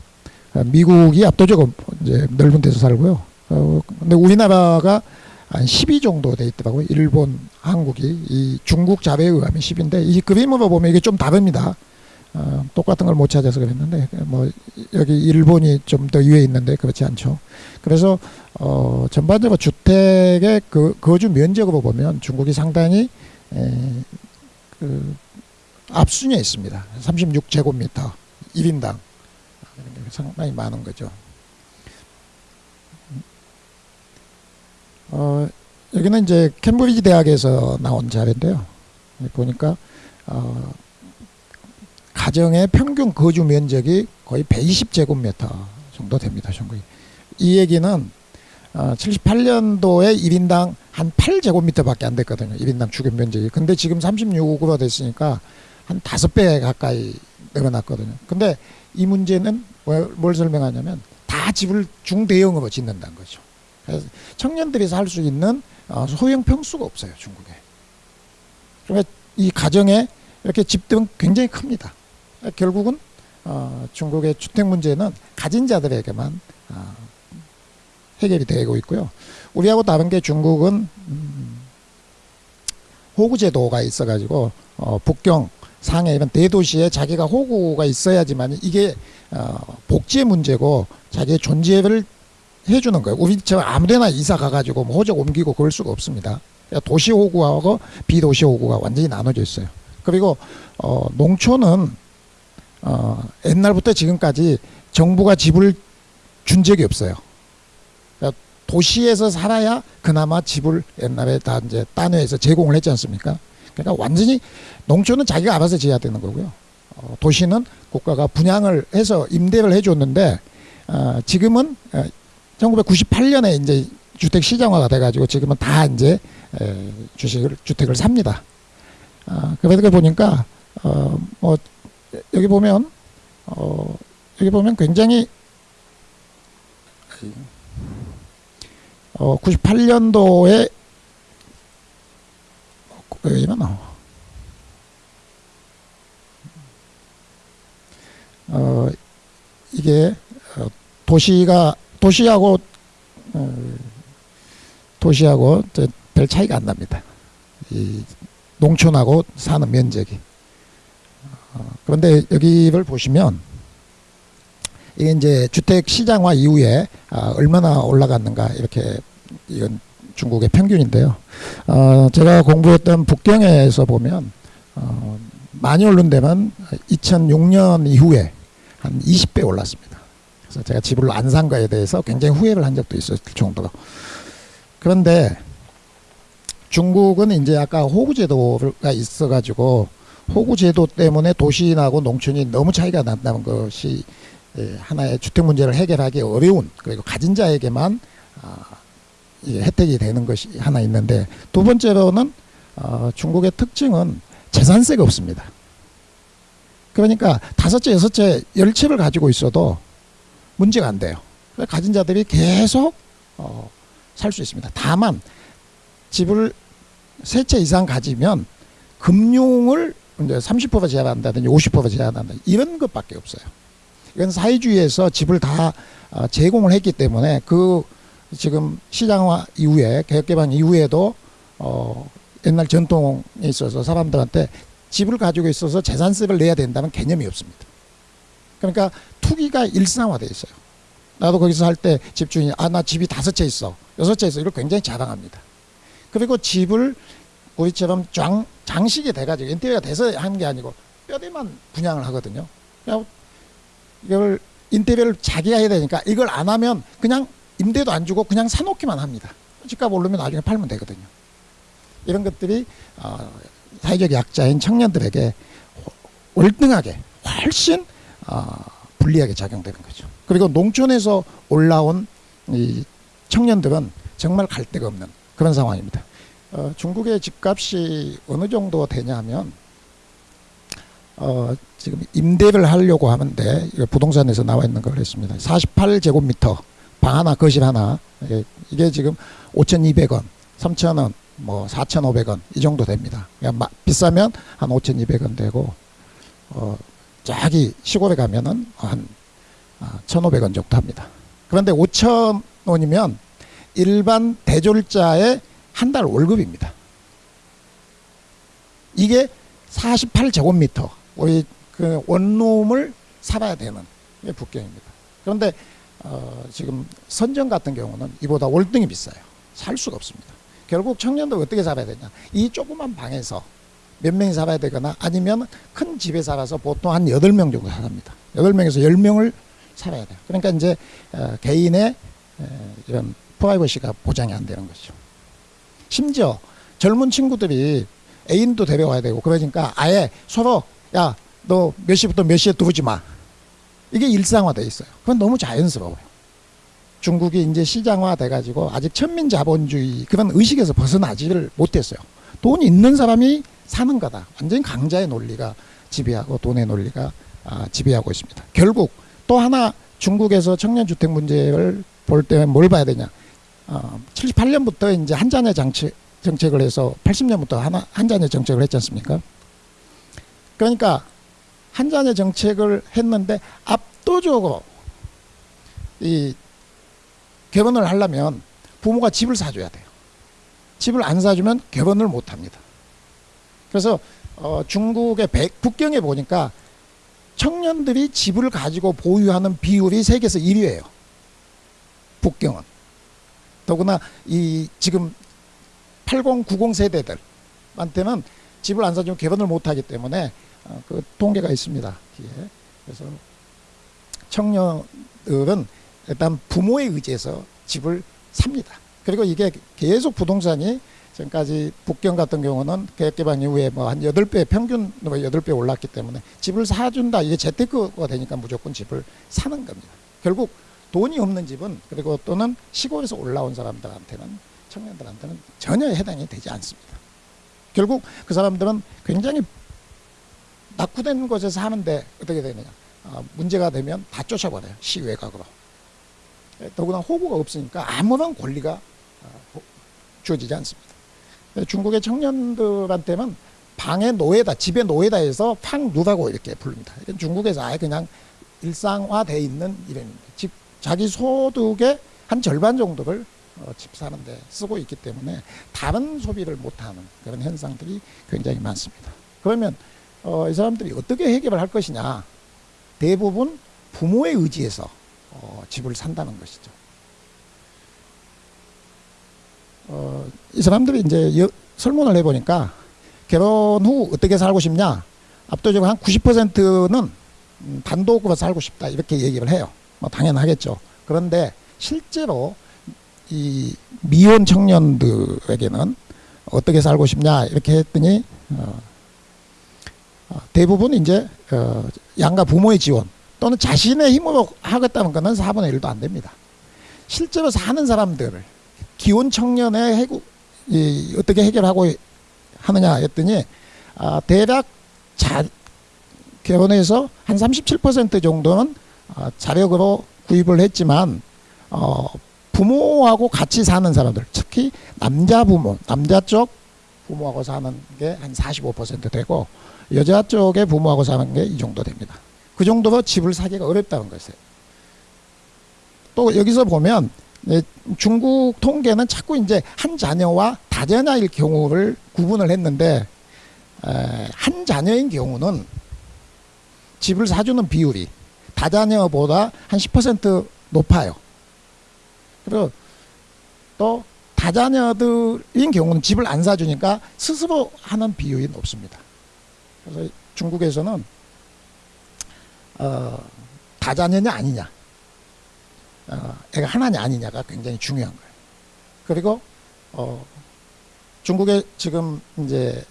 어, 미국이 압도적으로 이제 넓은 데서 살고요. 어, 근데 우리나라가 한12 정도 돼 있더라고요. 일본, 한국이 이 중국 자료에 의하면 10인데 이 그림으로 보면 이게 좀 다릅니다. 어, 똑같은 걸 못 찾아서 그랬는데 뭐 여기 일본이 좀 더 위에 있는데 그렇지 않죠. 그래서 어, 전반적으로 주택의 그 거주 면적으로 보면 중국이 상당히 에, 그 앞순위에 있습니다. 36제곱미터 1인당 상당히 많은 거죠. 어, 여기는 이제 캠브리지 대학에서 나온 자료인데요. 보니까 어, 가정의 평균 거주 면적이 거의 120제곱미터 정도 됩니다. 전국이. 이 얘기는 어, 78년도에 1인당 한 8제곱미터밖에 안 됐거든요. 1인당 주거 면적이. 근데 지금 36으로 됐으니까 한 5배 가까이 늘어났거든요. 근데 이 문제는 뭘, 뭘 설명하냐면 다 집을 중대형으로 짓는다는 거죠. 그래서 청년들이 살 수 있는 어, 소형 평수가 없어요. 중국에. 그러니까 이 가정에 이렇게 집들은 굉장히 큽니다. 결국은 어, 중국의 주택 문제는 가진 자들에게만 어, 해결이 되고 있고요. 우리하고 다른 게 중국은 음, 호구 제도가 있어가지고 어, 북경, 상해 이런 대도시에 자기가 호구가 있어야지만 이게 어, 복지의 문제고 자기의 존재를 해주는 거예요. 우리처럼 아무데나 이사 가가지고 뭐 호적 옮기고 그럴 수가 없습니다. 도시 호구하고 비도시 호구가 완전히 나눠져 있어요. 그리고 어, 농촌은 어, 옛날부터 지금까지 정부가 집을 준 적이 없어요. 도시에서 살아야 그나마 집을 옛날에 다 이제 딴회에서 제공을 했지 않습니까? 그러니까 완전히 농촌은 자기가 알아서 지어야 되는 거고요. 어, 도시는 국가가 분양을 해서 임대를 해줬는데 어, 지금은 어, 1998년에 이제 주택 시장화가 돼가지고 지금은 다 이제 에, 주식을 주택을 삽니다. 아, 그러다 보니까 어, 뭐 여기 보면 어, 여기 보면 굉장히 어, 98년도에 여기만 나와. 어, 이게 어, 도시가 도시하고 어, 도시하고 저별 차이가 안 납니다. 이 농촌하고 사는 면적이. 어, 그런데 여기를 보시면 이게 이제 주택 시장화 이후에 아, 얼마나 올라갔는가 이렇게 이건 중국의 평균인데요. 어, 제가 공부했던 북경에서 보면 어, 많이 오른 데만 2006년 이후에 한 20배 올랐습니다. 그래서 제가 집을 안 산 거에 대해서 굉장히 후회를 한 적도 있을 정도로. 그런데 중국은 이제 아까 호구제도가 있어가지고 호구제도 때문에 도시하고 농촌이 너무 차이가 난다는 것이 예, 하나의 주택 문제를 해결하기 어려운 그리고 가진 자에게만 아, 혜택이 되는 것이 하나 있는데 두 번째로는 어, 중국의 특징은 재산세가 없습니다. 그러니까 다섯째, 여섯째, 열 채를 가지고 있어도 문제가 안 돼요. 가진 자들이 계속 어, 살 수 있습니다. 다만 집을 세 채 이상 가지면 금융을 이제 30% 제한한다든지 50% 제한한다 이런 것밖에 없어요. 이건 사회주의에서 집을 다 어, 제공을 했기 때문에 그 지금 시장화 이후에 개혁개방 이후에도 어, 옛날 전통에 있어서 사람들한테 집을 가지고 있어서 재산세를 내야 된다는 개념이 없습니다. 그러니까 투기가 일상화돼 있어요. 나도 거기서 할 때 집주인이 아 나 집이 다섯 채 있어 여섯 채 있어 이걸 굉장히 자랑합니다. 그리고 집을 우리처럼 장, 장식이 돼가지고 인테리어가 돼서 하는 게 아니고 뼈대만 분양을 하거든요. 이걸 인테리어를 자기가 해야 되니까 이걸 안 하면 그냥 임대도 안 주고 그냥 사놓기만 합니다. 집값 오르면 나중에 팔면 되거든요. 이런 것들이 어, 사회적 약자인 청년들에게 월등하게 훨씬 어, 불리하게 작용되는 거죠. 그리고 농촌에서 올라온 이 청년들은 정말 갈 데가 없는 그런 상황입니다. 어, 중국의 집값이 어느 정도 되냐면 어, 지금 임대를 하려고 하는데 부동산에서 나와 있는 걸 했습니다. 48제곱미터 방 하나 거실 하나 이게, 이게 지금 5,200원, 3,000원, 뭐 4,500원 이 정도 됩니다. 그냥 막 비싸면 한 5,200원 되고 어, 저기 시골에 가면은 한 아, 1,500원 정도 합니다. 그런데 5,000원이면 일반 대졸자의 한 달 월급입니다. 이게 48제곱미터 우리 그 원룸을 살아야 되는 게 북경입니다. 그런데 어, 지금 선정 같은 경우는 이보다 월등히 비싸요. 살 수가 없습니다. 결국 청년들 어떻게 살아야 되냐? 이 조그만 방에서 몇 명이 살아야 되거나 아니면 큰 집에 살아서 보통 한 여덟 명 정도 살합니다. 여덟 명에서 열 명을 살아야 돼요. 그러니까 이제 어, 개인의 에, 이런 프라이버시가 보장이 안 되는 거죠. 심지어 젊은 친구들이 애인도 데려와야 되고 그러니까 아예 서로 야 너 몇 시부터 몇 시에 들어오지 마. 이게 일상화돼 있어요. 그건 너무 자연스러워요. 중국이 이제 시장화 돼 가지고 아직 천민 자본주의 그런 의식에서 벗어나지를 못했어요. 돈 있는 사람이 사는 거다. 완전히 강자의 논리가 지배하고 돈의 논리가 아, 지배하고 있습니다. 결국 또 하나 중국에서 청년주택 문제를 볼 때 뭘 봐야 되냐. 어, 78년부터 이제 한자녀 정책, 정책을 해서 80년부터 하나, 한자녀 정책을 했지 않습니까? 그러니까 한자녀 정책을 했는데 압도적으로 이 결혼을 하려면 부모가 집을 사줘야 돼요. 집을 안 사주면 결혼을 못 합니다. 그래서 어, 중국의 백, 북경에 보니까 청년들이 집을 가지고 보유하는 비율이 세계에서 1위예요. 북경은. 더구나 이 지금 80, 90 세대들한테는 집을 안 사주면 결혼을 못 하기 때문에 어, 그 통계가 있습니다. 뒤에. 그래서 청년들은 일단 부모에 의지해서 집을 삽니다. 그리고 이게 계속 부동산이 지금까지 북경 같은 경우는 개혁개방 이후에 뭐 한 여덟 배 평균 뭐 여덟 배 올랐기 때문에 집을 사준다 이게 재테크가 되니까 무조건 집을 사는 겁니다. 결국 돈이 없는 집은 그리고 또는 시골에서 올라온 사람들한테는 청년들한테는 전혀 해당이 되지 않습니다. 결국 그 사람들은 굉장히 낙후된 곳에서 사는데 어떻게 되느냐. 아, 문제가 되면 다 쫓아버려요 시외각으로. 더구나 호구가 없으니까 아무런 권리가 아, 호- 주어지지 않습니다. 중국의 청년들한테는 방의 노예다 집의 노예다 해서 팡누라고 이렇게 부릅니다. 중국에서 아예 그냥 일상화돼 있는 이름입니다. 집 자기 소득의 한 절반 정도를 어, 집 사는데 쓰고 있기 때문에 다른 소비를 못하는 그런 현상들이 굉장히 많습니다. 그러면 어, 이 사람들이 어떻게 해결을 할 것이냐 대부분 부모의 의지에서 어, 집을 산다는 것이죠. 어, 이 사람들이 이제 여, 설문을 해보니까 결혼 후 어떻게 살고 싶냐 압도적으로 한 90%는 음, 단독으로 살고 싶다 이렇게 얘기를 해요. 뭐 당연하겠죠. 그런데 실제로 이 미혼 청년들에게는 어떻게 살고 싶냐 이렇게 했더니 어, 어, 대부분 이제 어, 양가 부모의 지원 또는 자신의 힘으로 하겠다는 것은 4분의 1도 안 됩니다. 실제로 사는 사람들을 기혼 청년의 해고 이, 어떻게 해결하고 하느냐 했더니 아, 대략 자, 결혼해서 한 37% 정도는 아, 자력으로 구입을 했지만 어, 부모하고 같이 사는 사람들 특히 남자 부모 남자 쪽 부모하고 사는 게 한 45% 되고 여자 쪽의 부모하고 사는 게 이 정도 됩니다. 그 정도로 집을 사기가 어렵다는 것이에요. 또 여기서 보면 예, 중국 통계는 자꾸 이제 한 자녀와 다자녀일 경우를 구분을 했는데 에, 한 자녀인 경우는 집을 사주는 비율이 다자녀보다 한 10% 높아요. 그리고 또 다자녀들인 경우는 집을 안 사주니까 스스로 하는 비율이 높습니다. 그래서 중국에서는 어, 다자녀냐 아니냐, 어, 애가 하나냐 아니냐가 굉장히 중요한 거예요. 그리고 어, 중국의 지금 이제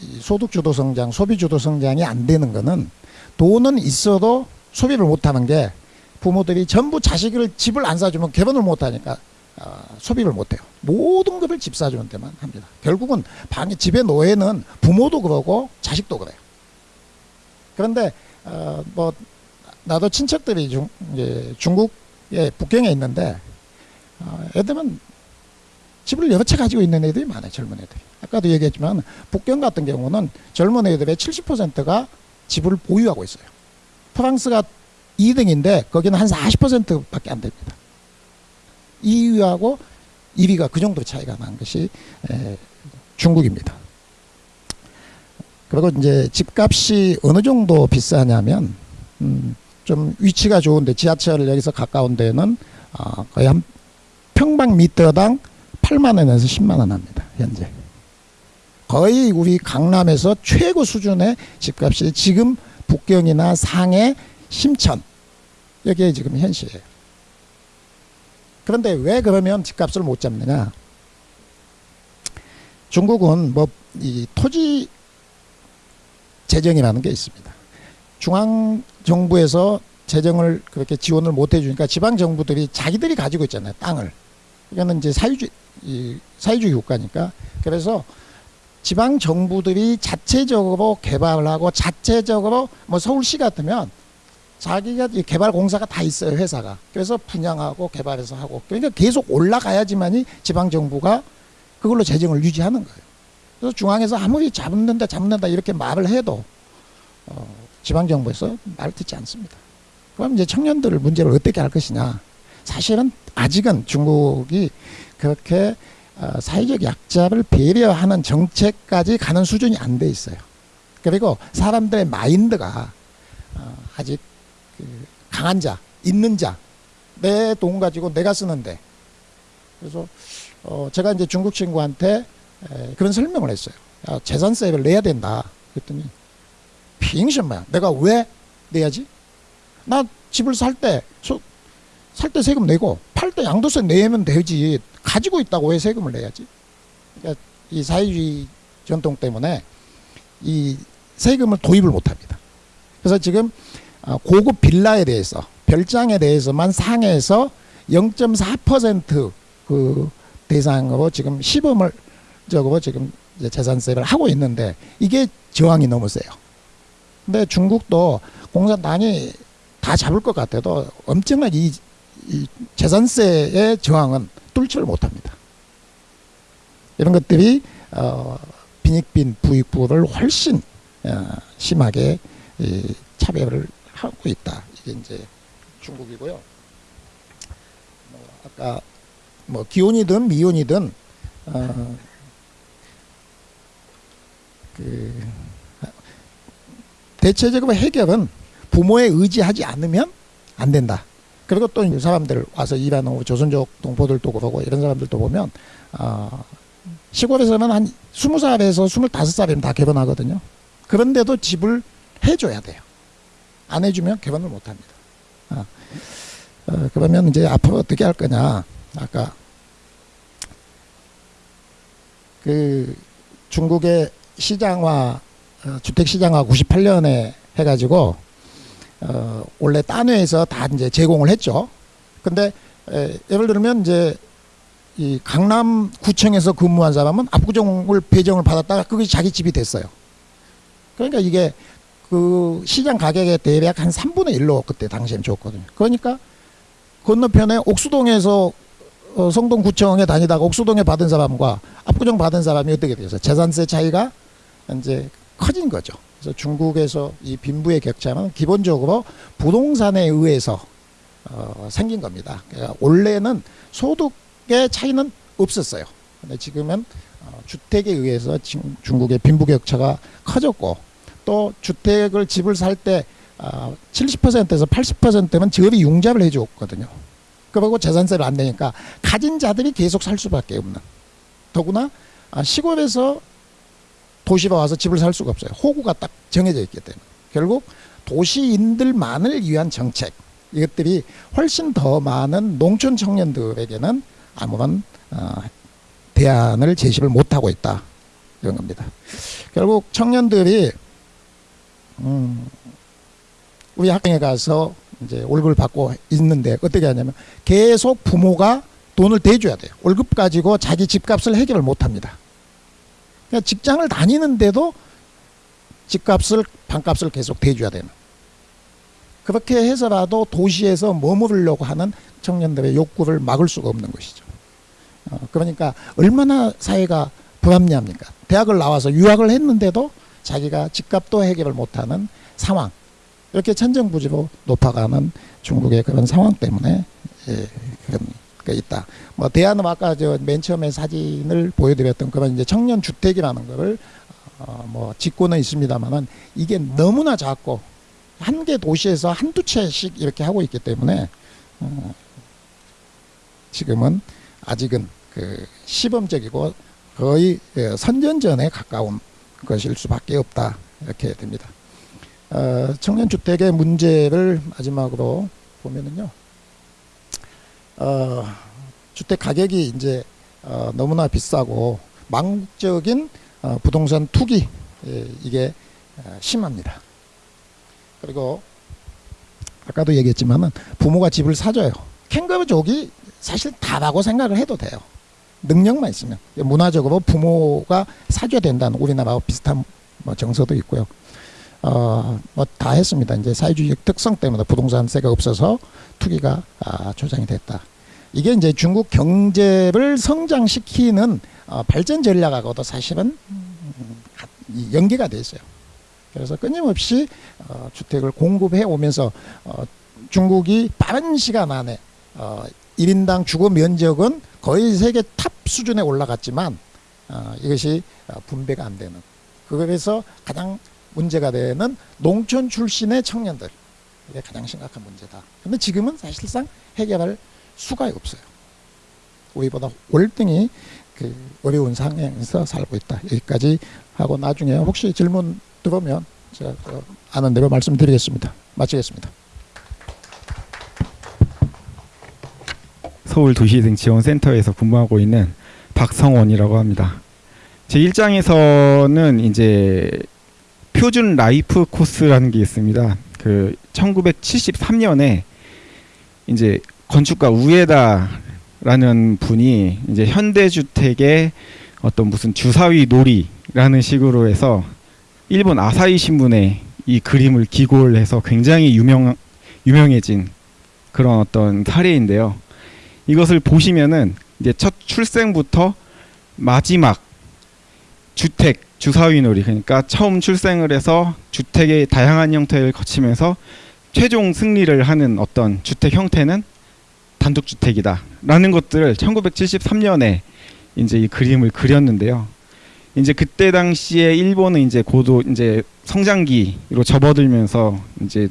이 소득 주도 성장, 소비 주도 성장이 안 되는 거는 돈은 있어도 소비를 못 하는 게 부모들이 전부 자식을 집을 안 사주면 결혼을 못 하니까 어, 소비를 못 해요. 모든 것을 집 사주는 데만 합니다. 결국은 방에 집의 노예는 부모도 그러고 자식도 그래요. 그런데 어, 뭐 나도 친척들이 중, 이제 중국의 북경에 있는데 어, 애들은 집을 여러 채 가지고 있는 애들이 많아요. 젊은 애들이. 아까도 얘기했지만 북경 같은 경우는 젊은 애들의 70%가 집을 보유하고 있어요. 프랑스가 2등인데 거기는 한 40%밖에 안 됩니다. 2위하고 1위가 그 정도 차이가 난 것이 에, 중국입니다. 그리고 이제 집값이 어느 정도 비싸냐면 음, 좀 위치가 좋은데 지하철 여기서 가까운 데는 어, 거의 한 평방미터당 8만 원에서 10만 원 합니다. 현재. 거의 우리 강남에서 최고 수준의 집값이 지금 북경이나 상해, 심천 여기에 지금 현실이에요. 그런데 왜 그러면 집값을 못 잡느냐? 중국은 뭐 이 토지 재정이라는 게 있습니다. 중앙 정부에서 재정을 그렇게 지원을 못 해주니까 지방 정부들이 자기들이 가지고 있잖아요 땅을. 이거는 이제 사유주 이 사유주의 국가니까 그래서 지방 정부들이 자체적으로 개발하고 자체적으로 뭐 서울시 같으면 자기가 이 개발 공사가 다 있어요 회사가 그래서 분양하고 개발해서 하고 그러니까 계속 올라가야지만이 지방 정부가 그걸로 재정을 유지하는 거예요. 그래서 중앙에서 아무리 잡는다 잡는다 이렇게 말을 해도 어, 지방 정부에서 말 듣지 않습니다. 그럼 이제 청년들을 문제를 어떻게 할 것이냐? 사실은 아직은 중국이 그렇게 어, 사회적 약자를 배려하는 정책까지 가는 수준이 안 돼 있어요. 그리고 사람들의 마인드가 어, 아직 그 강한 자, 있는 자, 내 돈 가지고 내가 쓰는데. 그래서 어, 제가 이제 중국 친구한테 에, 그런 설명을 했어요. 야, 재산세를 내야 된다. 그랬더니 빙신마야. 내가 왜 내야지? 나 집을 살 때 살 때 세금 내고 팔 때 양도세 내면 되지. 가지고 있다고 왜 세금을 내야지? 그러니까 이 사회주의 전통 때문에 이 세금을 도입을 못합니다. 그래서 지금 어, 고급 빌라에 대해서 별장에 대해서만 상해서 0.4%그 대상으로 지금 시범을 적으로 지금 재산세를 하고 있는데 이게 저항이 너무 세요. 근데 중국도 공산당이 다 잡을 것 같아도 엄청난 이, 이 재산세의 저항은 뚫지를 못합니다. 이런 것들이 어, 빈익빈 부익부를 훨씬 어, 심하게 이, 차별을 하고 있다. 이게 이제 중국이고요. 뭐 아까 뭐 기혼이든 미혼이든 어, 그 대체적으로 해결은 부모에 의지하지 않으면 안 된다. 그리고 또이 사람들 와서 일하는 조선족 동포들도 그러고 이런 사람들도 보면 어, 시골에서는 한 스무 살에서 스물다섯 살이면 다 결혼하거든요. 그런데도 집을 해줘야 돼요. 안 해주면 결혼을 못 합니다. 어, 어, 그러면 이제 앞으로 어떻게 할 거냐. 아까 그 중국의 시장화 어, 주택 시장화 98년에 해가지고 어, 원래 딴회에서 다 이제 제공을 했죠. 근데 에, 예를 들면 이제 이 강남 구청에서 근무한 사람은 압구정을 배정을 받았다가 그게 자기 집이 됐어요. 그러니까 이게 그 시장 가격에 대략 한 3분의 1로 그때 당시엔 줬거든요. 그러니까 건너편에 옥수동에서 어, 성동구청에 다니다가 옥수동에 받은 사람과 압구정 받은 사람이 어떻게 돼서 재산세 차이가 이제 커진 거죠. 그래서 중국에서 이 빈부의 격차는 기본적으로 부동산에 의해서 어, 생긴 겁니다. 그러니까 원래는 소득의 차이는 없었어요. 근데 지금은 어, 주택에 의해서 지금 중국의 빈부 격차가 커졌고 또 주택을 집을 살때 어, 70%에서 80%면 저리 융자를 해줬거든요. 그리고 재산세를 안 내니까 가진 자들이 계속 살 수밖에 없는. 더구나 아, 시골에서 도시로 와서 집을 살 수가 없어요. 호구가 딱 정해져 있기 때문에. 결국 도시인들만을 위한 정책 이것들이 훨씬 더 많은 농촌 청년들에게는 아무런 어, 대안을 제시를 못하고 있다 이런 겁니다. 결국 청년들이 음, 우리 학교에 가서 이제 월급을 받고 있는데 어떻게 하냐면 계속 부모가 돈을 대줘야 돼요. 월급 가지고 자기 집값을 해결을 못합니다. 그러니까 직장을 다니는데도 집값을 반값을 계속 대줘야 되는. 그렇게 해서라도 도시에서 머무르려고 하는 청년들의 욕구를 막을 수가 없는 것이죠. 어, 그러니까 얼마나 사회가 불합리합니까? 대학을 나와서 유학을 했는데도 자기가 집값도 해결을 못하는 상황. 이렇게 천정부지로 높아가는 중국의 그런 상황 때문에 예, 그런 게 있다. 뭐 대안은 아까 저 맨 처음에 사진을 보여드렸던 그런 이제 청년 주택이라는 거를 어, 뭐 짓고는 있습니다만은 이게 너무나 작고 한 개 도시에서 한두 채씩 이렇게 하고 있기 때문에 어, 지금은 아직은 그 시범적이고 거의 예, 선전전에 가까운 것일 수밖에 없다 이렇게 됩니다. 어, 청년 주택의 문제를 마지막으로 보면은요. 어, 주택 가격이 이제 어, 너무나 비싸고 망국적인 어, 부동산 투기 예, 이게 어, 심합니다. 그리고 아까도 얘기했지만은 부모가 집을 사줘요. 캥거루족이 사실 다라고 생각을 해도 돼요. 능력만 있으면 문화적으로 부모가 사줘야 된다는 우리나라와 비슷한 뭐 정서도 있고요. 어, 뭐 다 했습니다. 이제 사회주의 특성 때문에 부동산세가 없어서 투기가 아, 조장이 됐다. 이게 이제 중국 경제를 성장시키는 어, 발전 전략하고도 사실은 연계가 돼 있어요. 그래서 끊임없이 어, 주택을 공급해 오면서 어, 중국이 빠른 시간 안에 어, 1인당 주거 면적은 거의 세계 탑 수준에 올라갔지만 어, 이것이 어, 분배가 안 되는 그래서 가장 문제가 되는 농촌 출신의 청년들 이게 가장 심각한 문제다. 근데 지금은 사실상 해결할 수가 없어요. 우리보다 월등히 그 어려운 상황에서 살고 있다. 여기까지 하고 나중에 혹시 질문 들어오면 제가 그 아는 대로 말씀드리겠습니다. 마치겠습니다. 서울 도시재생 지원센터에서 근무하고 있는 박성원이라고 합니다. 제 일장에서는 이제 표준 라이프 코스라는 게 있습니다. 그 1973년에 이제 건축가 우에다라는 분이 이제 현대주택의 어떤 무슨 주사위 놀이라는 식으로 해서 일본 아사히 신문에 이 그림을 기고를 해서 굉장히 유명 유명해진 그런 어떤 사례인데요. 이것을 보시면은 이제 첫 출생부터 마지막 주택 주사위놀이 그러니까 처음 출생을 해서 주택의 다양한 형태를 거치면서 최종 승리를 하는 어떤 주택 형태는 단독주택이다 라는 것들을 1973년에 이제 이 그림을 그렸는데요. 이제 그때 당시에 일본은 이제 고도 이제 성장기로 접어들면서 이제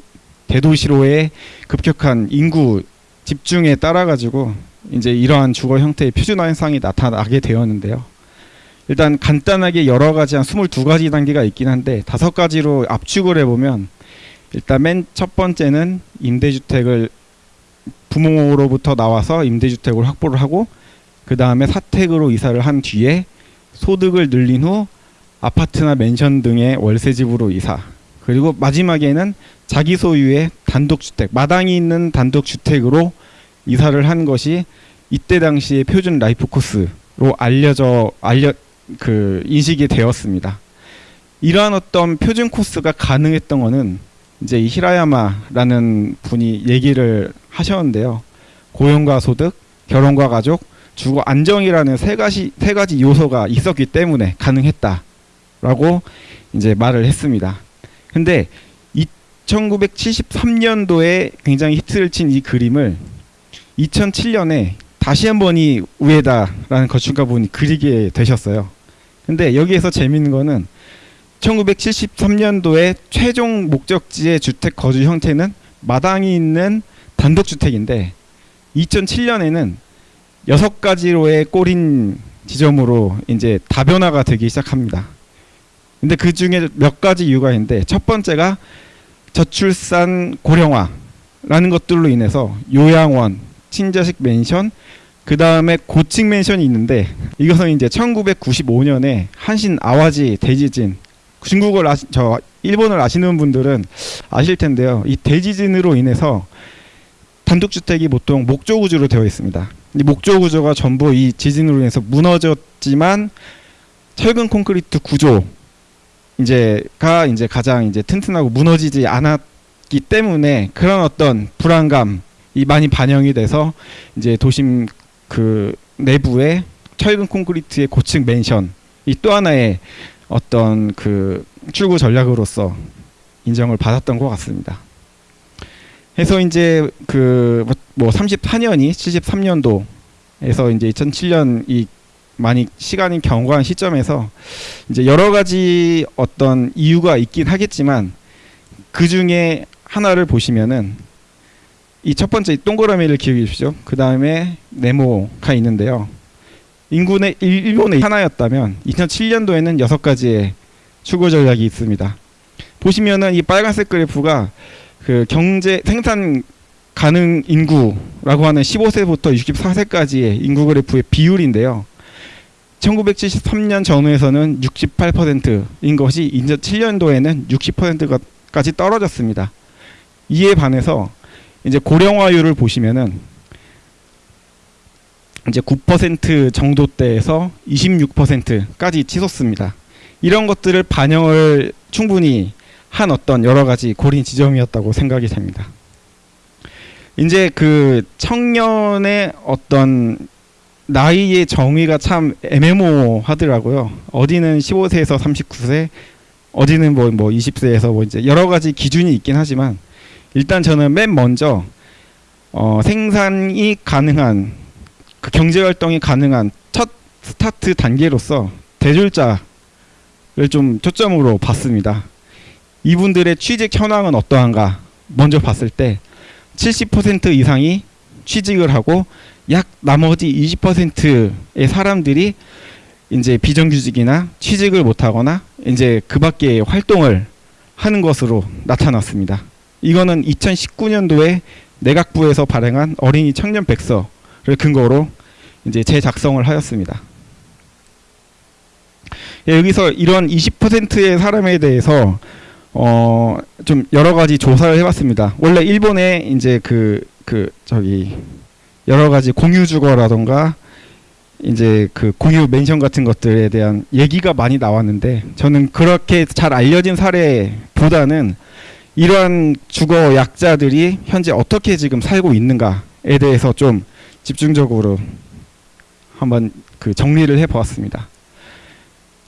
대도시로의 급격한 인구 집중에 따라 가지고 이제 이러한 주거 형태의 표준화 현상이 나타나게 되었는데요. 일단 간단하게 여러 가지 한 22가지 단계가 있긴 한데 다섯 가지로 압축을 해 보면 일단 맨 첫 번째는 임대주택을 부모로부터 나와서 임대주택을 확보를 하고 그 다음에 사택으로 이사를 한 뒤에 소득을 늘린 후 아파트나 맨션 등의 월세집으로 이사 그리고 마지막에는 자기 소유의 단독주택 마당이 있는 단독주택으로 이사를 한 것이 이때 당시의 표준 life course로 알려져 알려 그 인식이 되었습니다. 이러한 어떤 표준 코스가 가능했던 거는 이제 이 히라야마라는 분이 얘기를 하셨는데요. 고용과 소득, 결혼과 가족, 주거 안정이라는 세 가지 세 가지 요소가 있었기 때문에 가능했다라고 이제 말을 했습니다. 근데 1973년도에 굉장히 히트를 친 이 그림을 2007년에 다시 한 번 이 우에다라는 건축가 분이 그리게 되셨어요. 근데 여기에서 재밌는 거는 1973년도에 최종 목적지의 주택 거주 형태는 마당이 있는 단독주택인데 2007년에는 여섯 가지로의 꼬린 지점으로 이제 다변화가 되기 시작합니다. 근데 그 중에 몇 가지 이유가 있는데 첫 번째가 저출산 고령화라는 것들로 인해서 요양원, 친자식 맨션, 그 다음에 고층 맨션이 있는데 이것은 이제 1995년에 한신 아와지 대지진 중국을 아시, 저 일본을 아시는 분들은 아실 텐데요. 이 대지진으로 인해서 단독주택이 보통 목조 구조로 되어 있습니다. 이 목조 구조가 전부 이 지진으로 인해서 무너졌지만 철근 콘크리트 구조 이제가 이제 가장 이제 튼튼하고 무너지지 않았기 때문에 그런 어떤 불안감이 많이 반영이 돼서 이제 도심 그 내부에 철근 콘크리트의 고층 맨션 이 또 하나의 어떤 그 출구 전략으로서 인정을 받았던 것 같습니다. 해서 이제 그 뭐 34년이 73년도에서 이제 2007년 이 많이 시간이 경과한 시점에서 이제 여러 가지 어떤 이유가 있긴 하겠지만 그 중에 하나를 보시면은 이 첫 번째 동그라미를 기억해 주십시오. 그 다음에 네모가 있는데요. 인구의 일- 일본의 하나였다면 2007년도에는 여섯 가지의 추구 전략이 있습니다. 보시면은 이 빨간색 그래프가 그 경제 생산 가능 인구라고 하는 15세부터 64세까지의 인구 그래프의 비율인데요. 1973년 전후에서는 68%인 것이 2007년도에는 60%까지 떨어졌습니다. 이에 반해서 이제 고령화율을 보시면은 이제 9% 정도대에서 26%까지 치솟습니다. 이런 것들을 반영을 충분히 한 어떤 여러 가지 고린 지점이었다고 생각이 됩니다. 이제 그 청년의 어떤 나이의 정의가 참 애매모하더라고요. 어디는 15세에서 39세, 어디는 뭐, 뭐 20세에서 뭐 이제 여러 가지 기준이 있긴 하지만 일단 저는 맨 먼저 어, 생산이 가능한 그 경제 활동이 가능한 첫 스타트 단계로서 대졸자를 좀 초점으로 봤습니다. 이분들의 취직 현황은 어떠한가 먼저 봤을 때 70% 이상이 취직을 하고 약 나머지 20%의 사람들이 이제 비정규직이나 취직을 못하거나 이제 그밖에 활동을 하는 것으로 나타났습니다. 이거는 2019년도에 내각부에서 발행한 어린이 청년 백서를 근거로 이제 재작성을 하였습니다. 예, 여기서 이런 20%의 사람에 대해서 어 좀 여러 가지 조사를 해봤습니다. 원래 일본에 이제 그 그 저기 여러 가지 공유 주거라던가 이제 그 공유 맨션 같은 것들에 대한 얘기가 많이 나왔는데 저는 그렇게 잘 알려진 사례보다는 이러한 주거 약자들이 현재 어떻게 지금 살고 있는가에 대해서 좀 집중적으로 한번 그 정리를 해 보았습니다.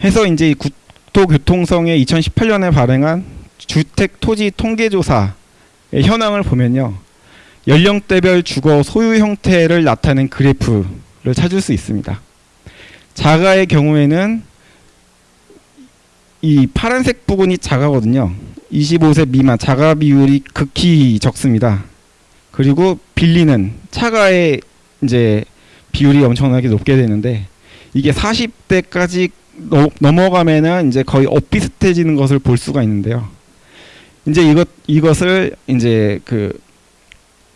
해서 이제 이 국토교통성의 2018년에 발행한 주택 토지 통계조사의 현황을 보면요. 연령대별 주거 소유 형태를 나타낸 그래프를 찾을 수 있습니다. 자가의 경우에는 이 파란색 부분이 자가거든요. 25세 미만 자가 비율이 극히 적습니다. 그리고 빌리는 차가의 이제 비율이 엄청나게 높게 되는데 이게 40대까지 넘어가면은 이제 거의 엇비슷해지는 것을 볼 수가 있는데요. 이제 이것 이것을 이제 그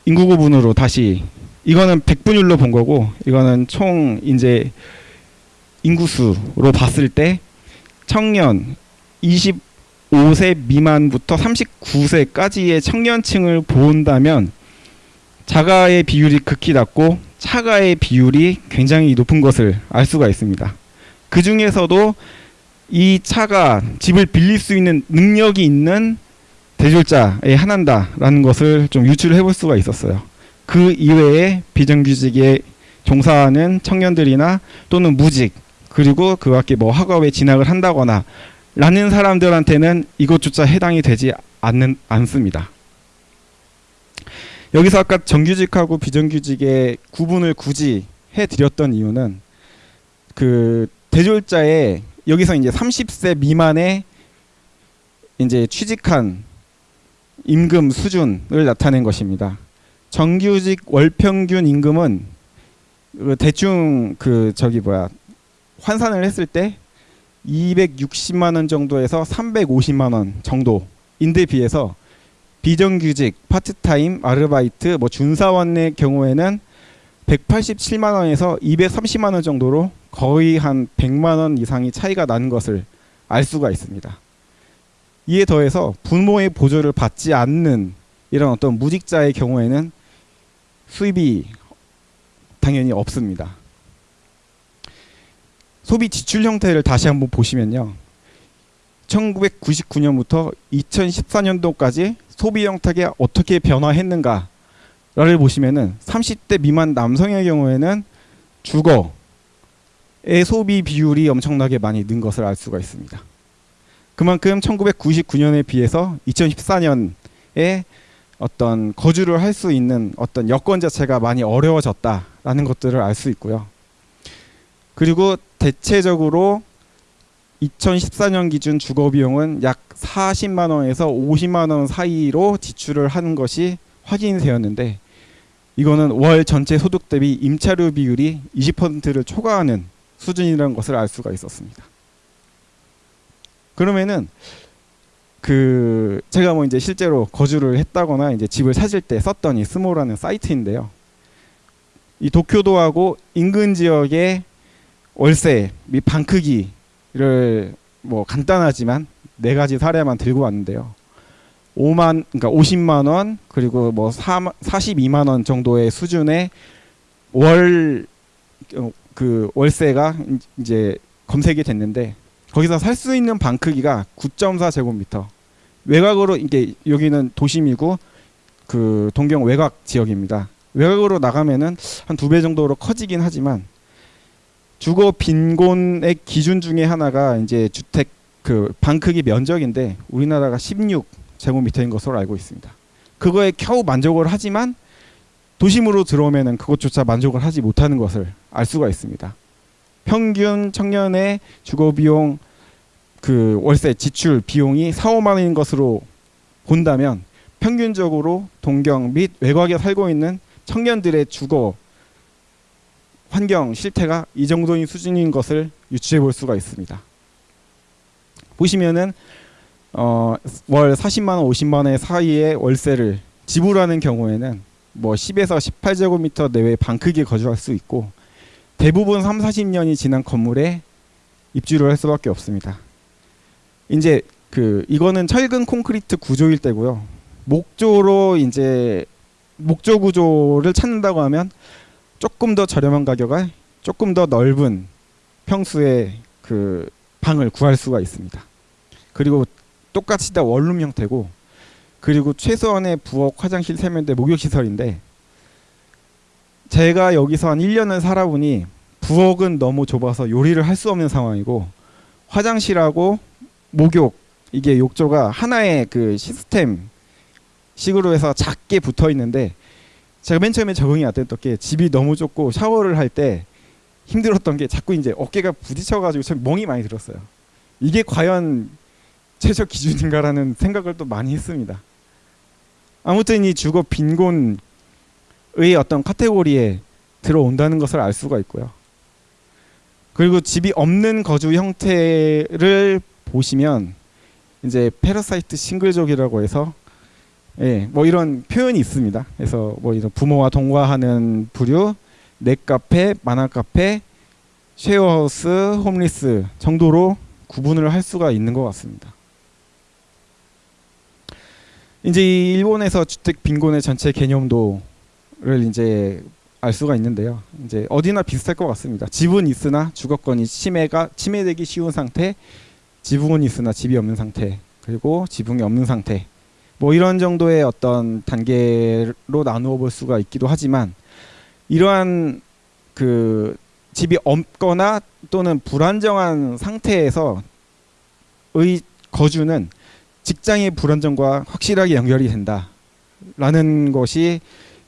인구 구분으로 다시 이거는 백분율로 본 거고 이거는 총 이제 인구수로 봤을 때 청년 25세 미만부터 39세까지의 청년층을 본다면 자가의 비율이 극히 낮고 차가의 비율이 굉장히 높은 것을 알 수가 있습니다. 그 중에서도 이 차가 집을 빌릴 수 있는 능력이 있는 대졸자에 한한다라는 것을 좀 유추를 해볼 수가 있었어요. 그 이외에 비정규직에 종사하는 청년들이나 또는 무직 그리고 그 밖에 뭐 학업에 진학을 한다거나 라는 사람들한테는 이것조차 해당이 되지 않는 않습니다. 여기서 아까 정규직하고 비정규직의 구분을 굳이 해 드렸던 이유는 그 대졸자의 여기서 이제 30세 미만의 이제 취직한 임금 수준을 나타낸 것입니다. 정규직 월평균 임금은 그 대충 그 저기 뭐야 환산을 했을 때 260만 원 정도에서 350만 원 정도인데 비해서 비정규직, 파트타임, 아르바이트, 뭐 준사원의 경우에는 187만 원에서 230만 원 정도로 거의 한 100만 원 이상이 차이가 나는 것을 알 수가 있습니다. 이에 더해서 부모의 보조를 받지 않는 이런 어떤 무직자의 경우에는 수입이 당연히 없습니다. 소비 지출 형태를 다시 한번 보시면요. 1999년부터 2014년도까지 소비 형태가 어떻게 변화했는가를 보시면은 30대 미만 남성의 경우에는 주거의 소비 비율이 엄청나게 많이 는 것을 알 수가 있습니다. 그만큼 1999년에 비해서 2014년에 어떤 거주를 할 수 있는 어떤 여건 자체가 많이 어려워졌다라는 것들을 알 수 있고요. 그리고 대체적으로 2014년 기준 주거 비용은 약 40만 원에서 50만 원 사이로 지출을 하는 것이 확인되었는데 이거는 월 전체 소득 대비 임차료 비율이 20%를 초과하는 수준이라는 것을 알 수가 있었습니다. 그러면은 그 제가 뭐 이제 실제로 거주를 했다거나 이제 집을 찾을 때 썼던 이 스모라는 사이트인데요. 이 도쿄도하고 인근 지역의 월세 및 방 크기를 뭐 간단하지만 네 가지 사례만 들고 왔는데요. 5만 그러니까 50만 원 그리고 뭐 4, 42만 원 정도의 수준의 월 어, 그 월세가 이제 검색이 됐는데 거기서 살 수 있는 방 크기가 9.4 제곱미터. 외곽으로 이게 여기는 도심이고 그 동경 외곽 지역입니다. 외곽으로 나가면은 한 두 배 정도로 커지긴 하지만 주거 빈곤의 기준 중에 하나가 이제 주택 그 방 크기 면적인데 우리나라가 16 제곱미터인 것으로 알고 있습니다. 그거에 겨우 만족을 하지만 도심으로 들어오면은 그것조차 만족을 하지 못하는 것을 알 수가 있습니다. 평균 청년의 주거 비용 그 월세 지출 비용이 4, 5만 원인 것으로 본다면 평균적으로 동경 및 외곽에 살고 있는 청년들의 주거 환경 실태가 이 정도인 수준인 것을 유추해 볼 수가 있습니다. 보시면은 어, 월 40만 원, 50만 원 사이의 월세를 지불하는 경우에는 뭐 10에서 18제곱미터 내외 방 크기에 거주할 수 있고 대부분 3, 40년이 지난 건물에 입주를 할 수밖에 없습니다. 이제 그 이거는 철근 콘크리트 구조일 때고요. 목조로 이제 목조 구조를 찾는다고 하면 조금 더 저렴한 가격에 조금 더 넓은 평수의 그 방을 구할 수가 있습니다. 그리고 똑같이 다 원룸 형태고 그리고 최소한의 부엌, 화장실, 세면대, 목욕 시설인데 제가 여기서 한 1년을 살아보니 부엌은 너무 좁아서 요리를 할 수 없는 상황이고 화장실하고 목욕 이게 욕조가 하나의 그 시스템 식으로 해서 작게 붙어 있는데 제가 맨 처음에 적응이 안 됐던 게 집이 너무 좁고 샤워를 할 때 힘들었던 게 자꾸 이제 어깨가 부딪혀 가지고 참 멍이 많이 들었어요. 이게 과연 최저 기준인가라는 생각을 또 많이 했습니다. 아무튼 이 주거 빈곤 의 어떤 카테고리에 들어온다는 것을 알 수가 있고요. 그리고 집이 없는 거주 형태를 보시면 이제 parasite single족이라고 해서 예, 뭐 이런 표현이 있습니다. 그래서 뭐 이런 부모와 동거하는 부류, 넷카페, 만화카페, 쉐어하우스, 홈리스 정도로 구분을 할 수가 있는 것 같습니다. 이제 이 일본에서 주택 빈곤의 전체 개념도 를 이제 알 수가 있는데요. 이제 어디나 비슷할 것 같습니다. 집은 있으나 주거권이 침해가 침해되기 쉬운 상태, 지붕은 있으나 집이 없는 상태, 그리고 지붕이 없는 상태. 뭐 이런 정도의 어떤 단계로 나누어 볼 수가 있기도 하지만 이러한 그 집이 없거나 또는 불안정한 상태에서 의 거주는 직장의 불안정과 확실하게 연결이 된다라는 것이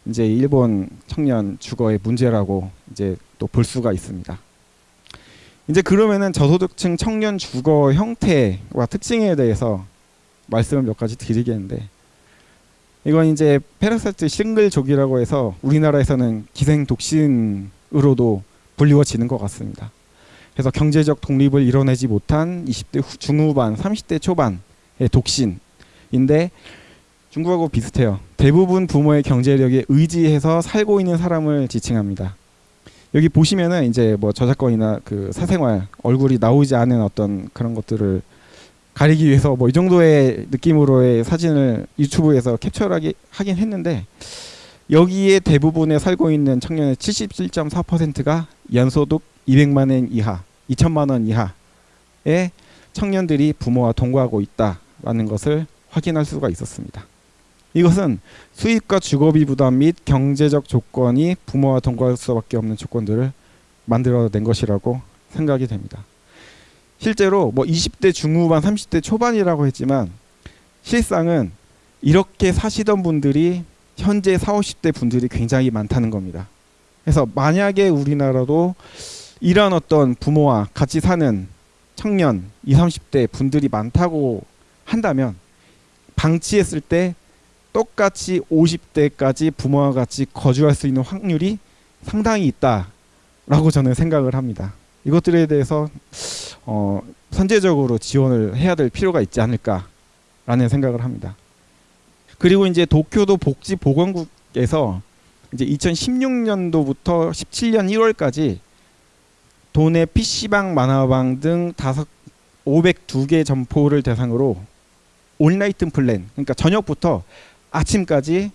이제 일본 청년 주거의 문제라고 이제 또 볼 수가 있습니다. 이제 그러면은 저소득층 청년 주거 형태와 특징에 대해서 말씀을 몇 가지 드리겠는데 이건 이제 parasite single족이라고 해서 우리나라에서는 기생 독신으로도 불리워지는 것 같습니다. 그래서 경제적 독립을 이뤄내지 못한 20대 후, 중후반, 30대 초반의 독신인데 중국하고 비슷해요. 대부분 부모의 경제력에 의지해서 살고 있는 사람을 지칭합니다. 여기 보시면은 이제 뭐 저작권이나 그 사생활 얼굴이 나오지 않은 어떤 그런 것들을 가리기 위해서 뭐 이 정도의 느낌으로의 사진을 유튜브에서 캡처하기 하긴 했는데 여기에 대부분에 살고 있는 청년의 77.4%가 연소득 200만 원 이하, 2천만 원 이하의 청년들이 부모와 동거하고 있다라는 것을 확인할 수가 있었습니다. 이것은 수입과 주거비 부담 및 경제적 조건이 부모와 동거할 수밖에 없는 조건들을 만들어낸 것이라고 생각이 됩니다. 실제로 뭐 20대 중후반, 30대 초반이라고 했지만 실상은 이렇게 사시던 분들이 현재 40, 50대 분들이 굉장히 많다는 겁니다. 그래서 만약에 우리나라도 이런 어떤 부모와 같이 사는 청년 20, 30대 분들이 많다고 한다면 방치했을 때 똑같이 50대까지 부모와 같이 거주할 수 있는 확률이 상당히 있다라고 저는 생각을 합니다. 이것들에 대해서 어, 선제적으로 지원을 해야 될 필요가 있지 않을까라는 생각을 합니다. 그리고 이제 도쿄도 복지보건국에서 이제 2016년도부터 17년 1월까지 도내 PC방, 만화방 등 다섯 502개 점포를 대상으로 온라이트 플랜 그러니까 저녁부터 아침까지의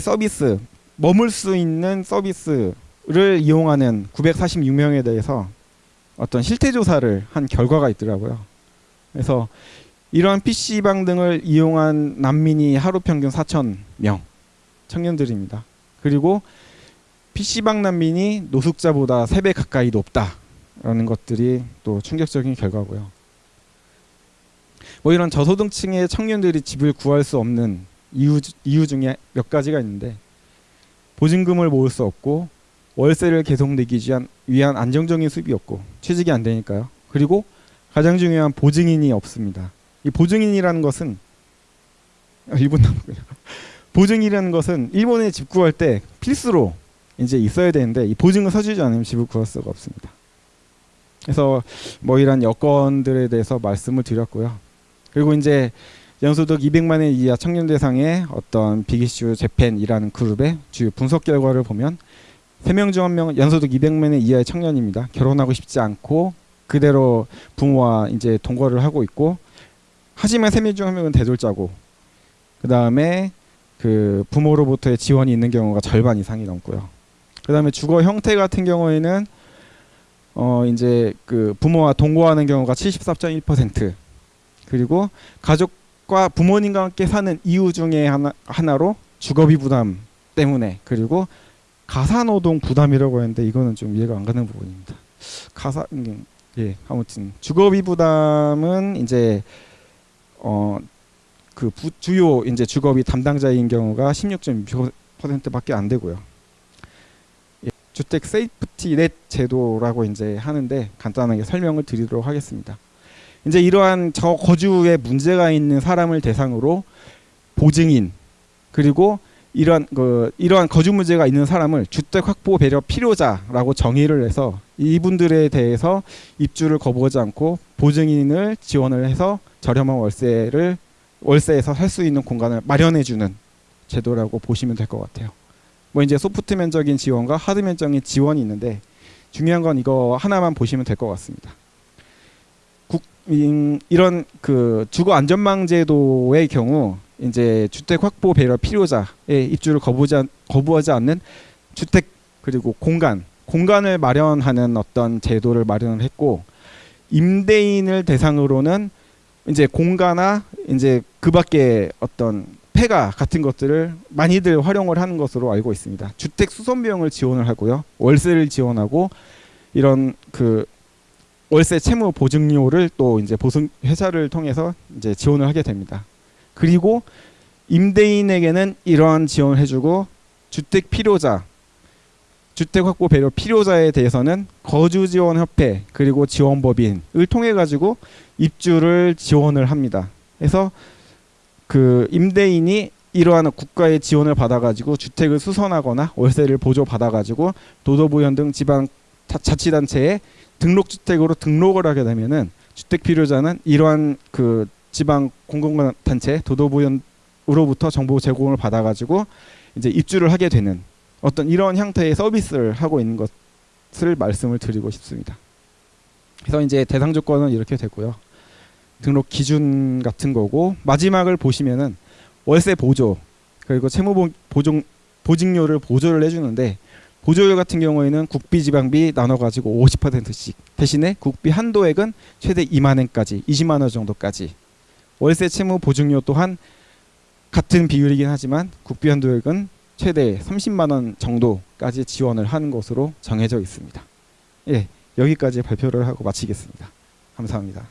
서비스 머물 수 있는 서비스를 이용하는 946명에 대해서 어떤 실태 조사를 한 결과가 있더라고요. 그래서 이러한 PC방 등을 이용한 난민이 하루 평균 4천 명 청년들입니다. 그리고 PC방 난민이 노숙자보다 3배 가까이 높다라는 것들이 또 충격적인 결과고요. 뭐 이런 저소득층의 청년들이 집을 구할 수 없는 이유, 이유 중에 몇 가지가 있는데 보증금을 모을 수 없고 월세를 계속 내기 위한, 안정적인 수입이 없고 취직이 안 되니까요. 그리고 가장 중요한 보증인이 없습니다. 이 보증인이라는 것은 아, 1분 남았고요. 보증이라는 것은 일본에 집 구할 때 필수로 이제 있어야 되는데 이 보증을 서주지 않으면 집을 구할 수가 없습니다. 그래서 뭐 이런 여건들에 대해서 말씀을 드렸고요. 그리고 이제 연소득 200만 원 이하 청년 대상의 어떤 비기슈 재팬이라는 그룹의 주요 분석 결과를 보면 3명 중 1명은 연소득 200만 원 이하의 청년입니다. 결혼하고 싶지 않고 그대로 부모와 이제 동거를 하고 있고 하지만 3명 중 1명은 대졸자고 그다음에 그 부모로부터의 지원이 있는 경우가 절반 이상이 넘고요. 그다음에 주거 형태 같은 경우에는 어 이제 그 부모와 동거하는 경우가 74.1% 그리고 가족과 부모님과 함께 사는 이유 중에 하나 하나로 주거비 부담 때문에 그리고 가사노동 부담이라고 했는데 이거는 좀 이해가 안 가는 부분입니다. 가사 음, 예 아무튼 주거비 부담은 이제 어 그 주요 이제 주거비 담당자인 경우가 16.6%밖에 안 되고요. 예, 주택 safety net 제도라고 이제 하는데 간단하게 설명을 드리도록 하겠습니다. 이제 이러한 저 거주에 문제가 있는 사람을 대상으로 보증인 그리고 이러한 그 이러한 거주 문제가 있는 사람을 주택 확보 배려 필요자라고 정의를 해서 이분들에 대해서 입주를 거부하지 않고 보증인을 지원을 해서 저렴한 월세를 월세에서 살 수 있는 공간을 마련해 주는 제도라고 보시면 될 것 같아요. 뭐 이제 소프트면적인 지원과 하드면적인 지원이 있는데 중요한 건 이거 하나만 보시면 될 것 같습니다. 이런 그 주거 안전망 제도의 경우 이제 주택 확보 배려 필요자의 입주를 거부하지, 않- 거부하지 않는 주택 그리고 공간 공간을 마련하는 어떤 제도를 마련을 했고 임대인을 대상으로는 이제 공가나 이제 그 밖에 어떤 폐가 같은 것들을 많이들 활용을 하는 것으로 알고 있습니다. 주택 수선 비용을 지원을 하고요. 월세를 지원하고 이런 그 월세 채무 보증료를 또 이제 보증 회사를 통해서 이제 지원을 하게 됩니다. 그리고 임대인에게는 이러한 지원을 해주고 주택 필요자, 주택 확보 배려 필요자에 대해서는 거주 지원 협회 그리고 지원 법인을 통해 가지고 입주를 지원을 합니다. 그래서 그 임대인이 이러한 국가의 지원을 받아가지고 주택을 수선하거나 월세를 보조 받아가지고 도도부현 등 지방 자- 자치단체에 등록주택으로 등록을 하게 되면은 주택 필요자는 이러한 그 지방 공공단체 도도부현으로부터 정보 제공을 받아가지고 이제 입주를 하게 되는 어떤 이런 형태의 서비스를 하고 있는 것을 말씀을 드리고 싶습니다. 그래서 이제 대상 조건은 이렇게 되고요. 등록 기준 같은 거고 마지막을 보시면은 월세 보조 그리고 채무 보- 보증 보증료를 보조를 해주는데 보조료 같은 경우에는 국비 지방비 나눠 가지고 50%씩 대신에 국비 한도액은 최대 2만 원까지 20만 원 정도까지 월세 채무 보증료 또한 같은 비율이긴 하지만 국비 한도액은 최대 30만 원 정도까지 지원을 하는 것으로 정해져 있습니다. 예, 여기까지 발표를 하고 마치겠습니다. 감사합니다.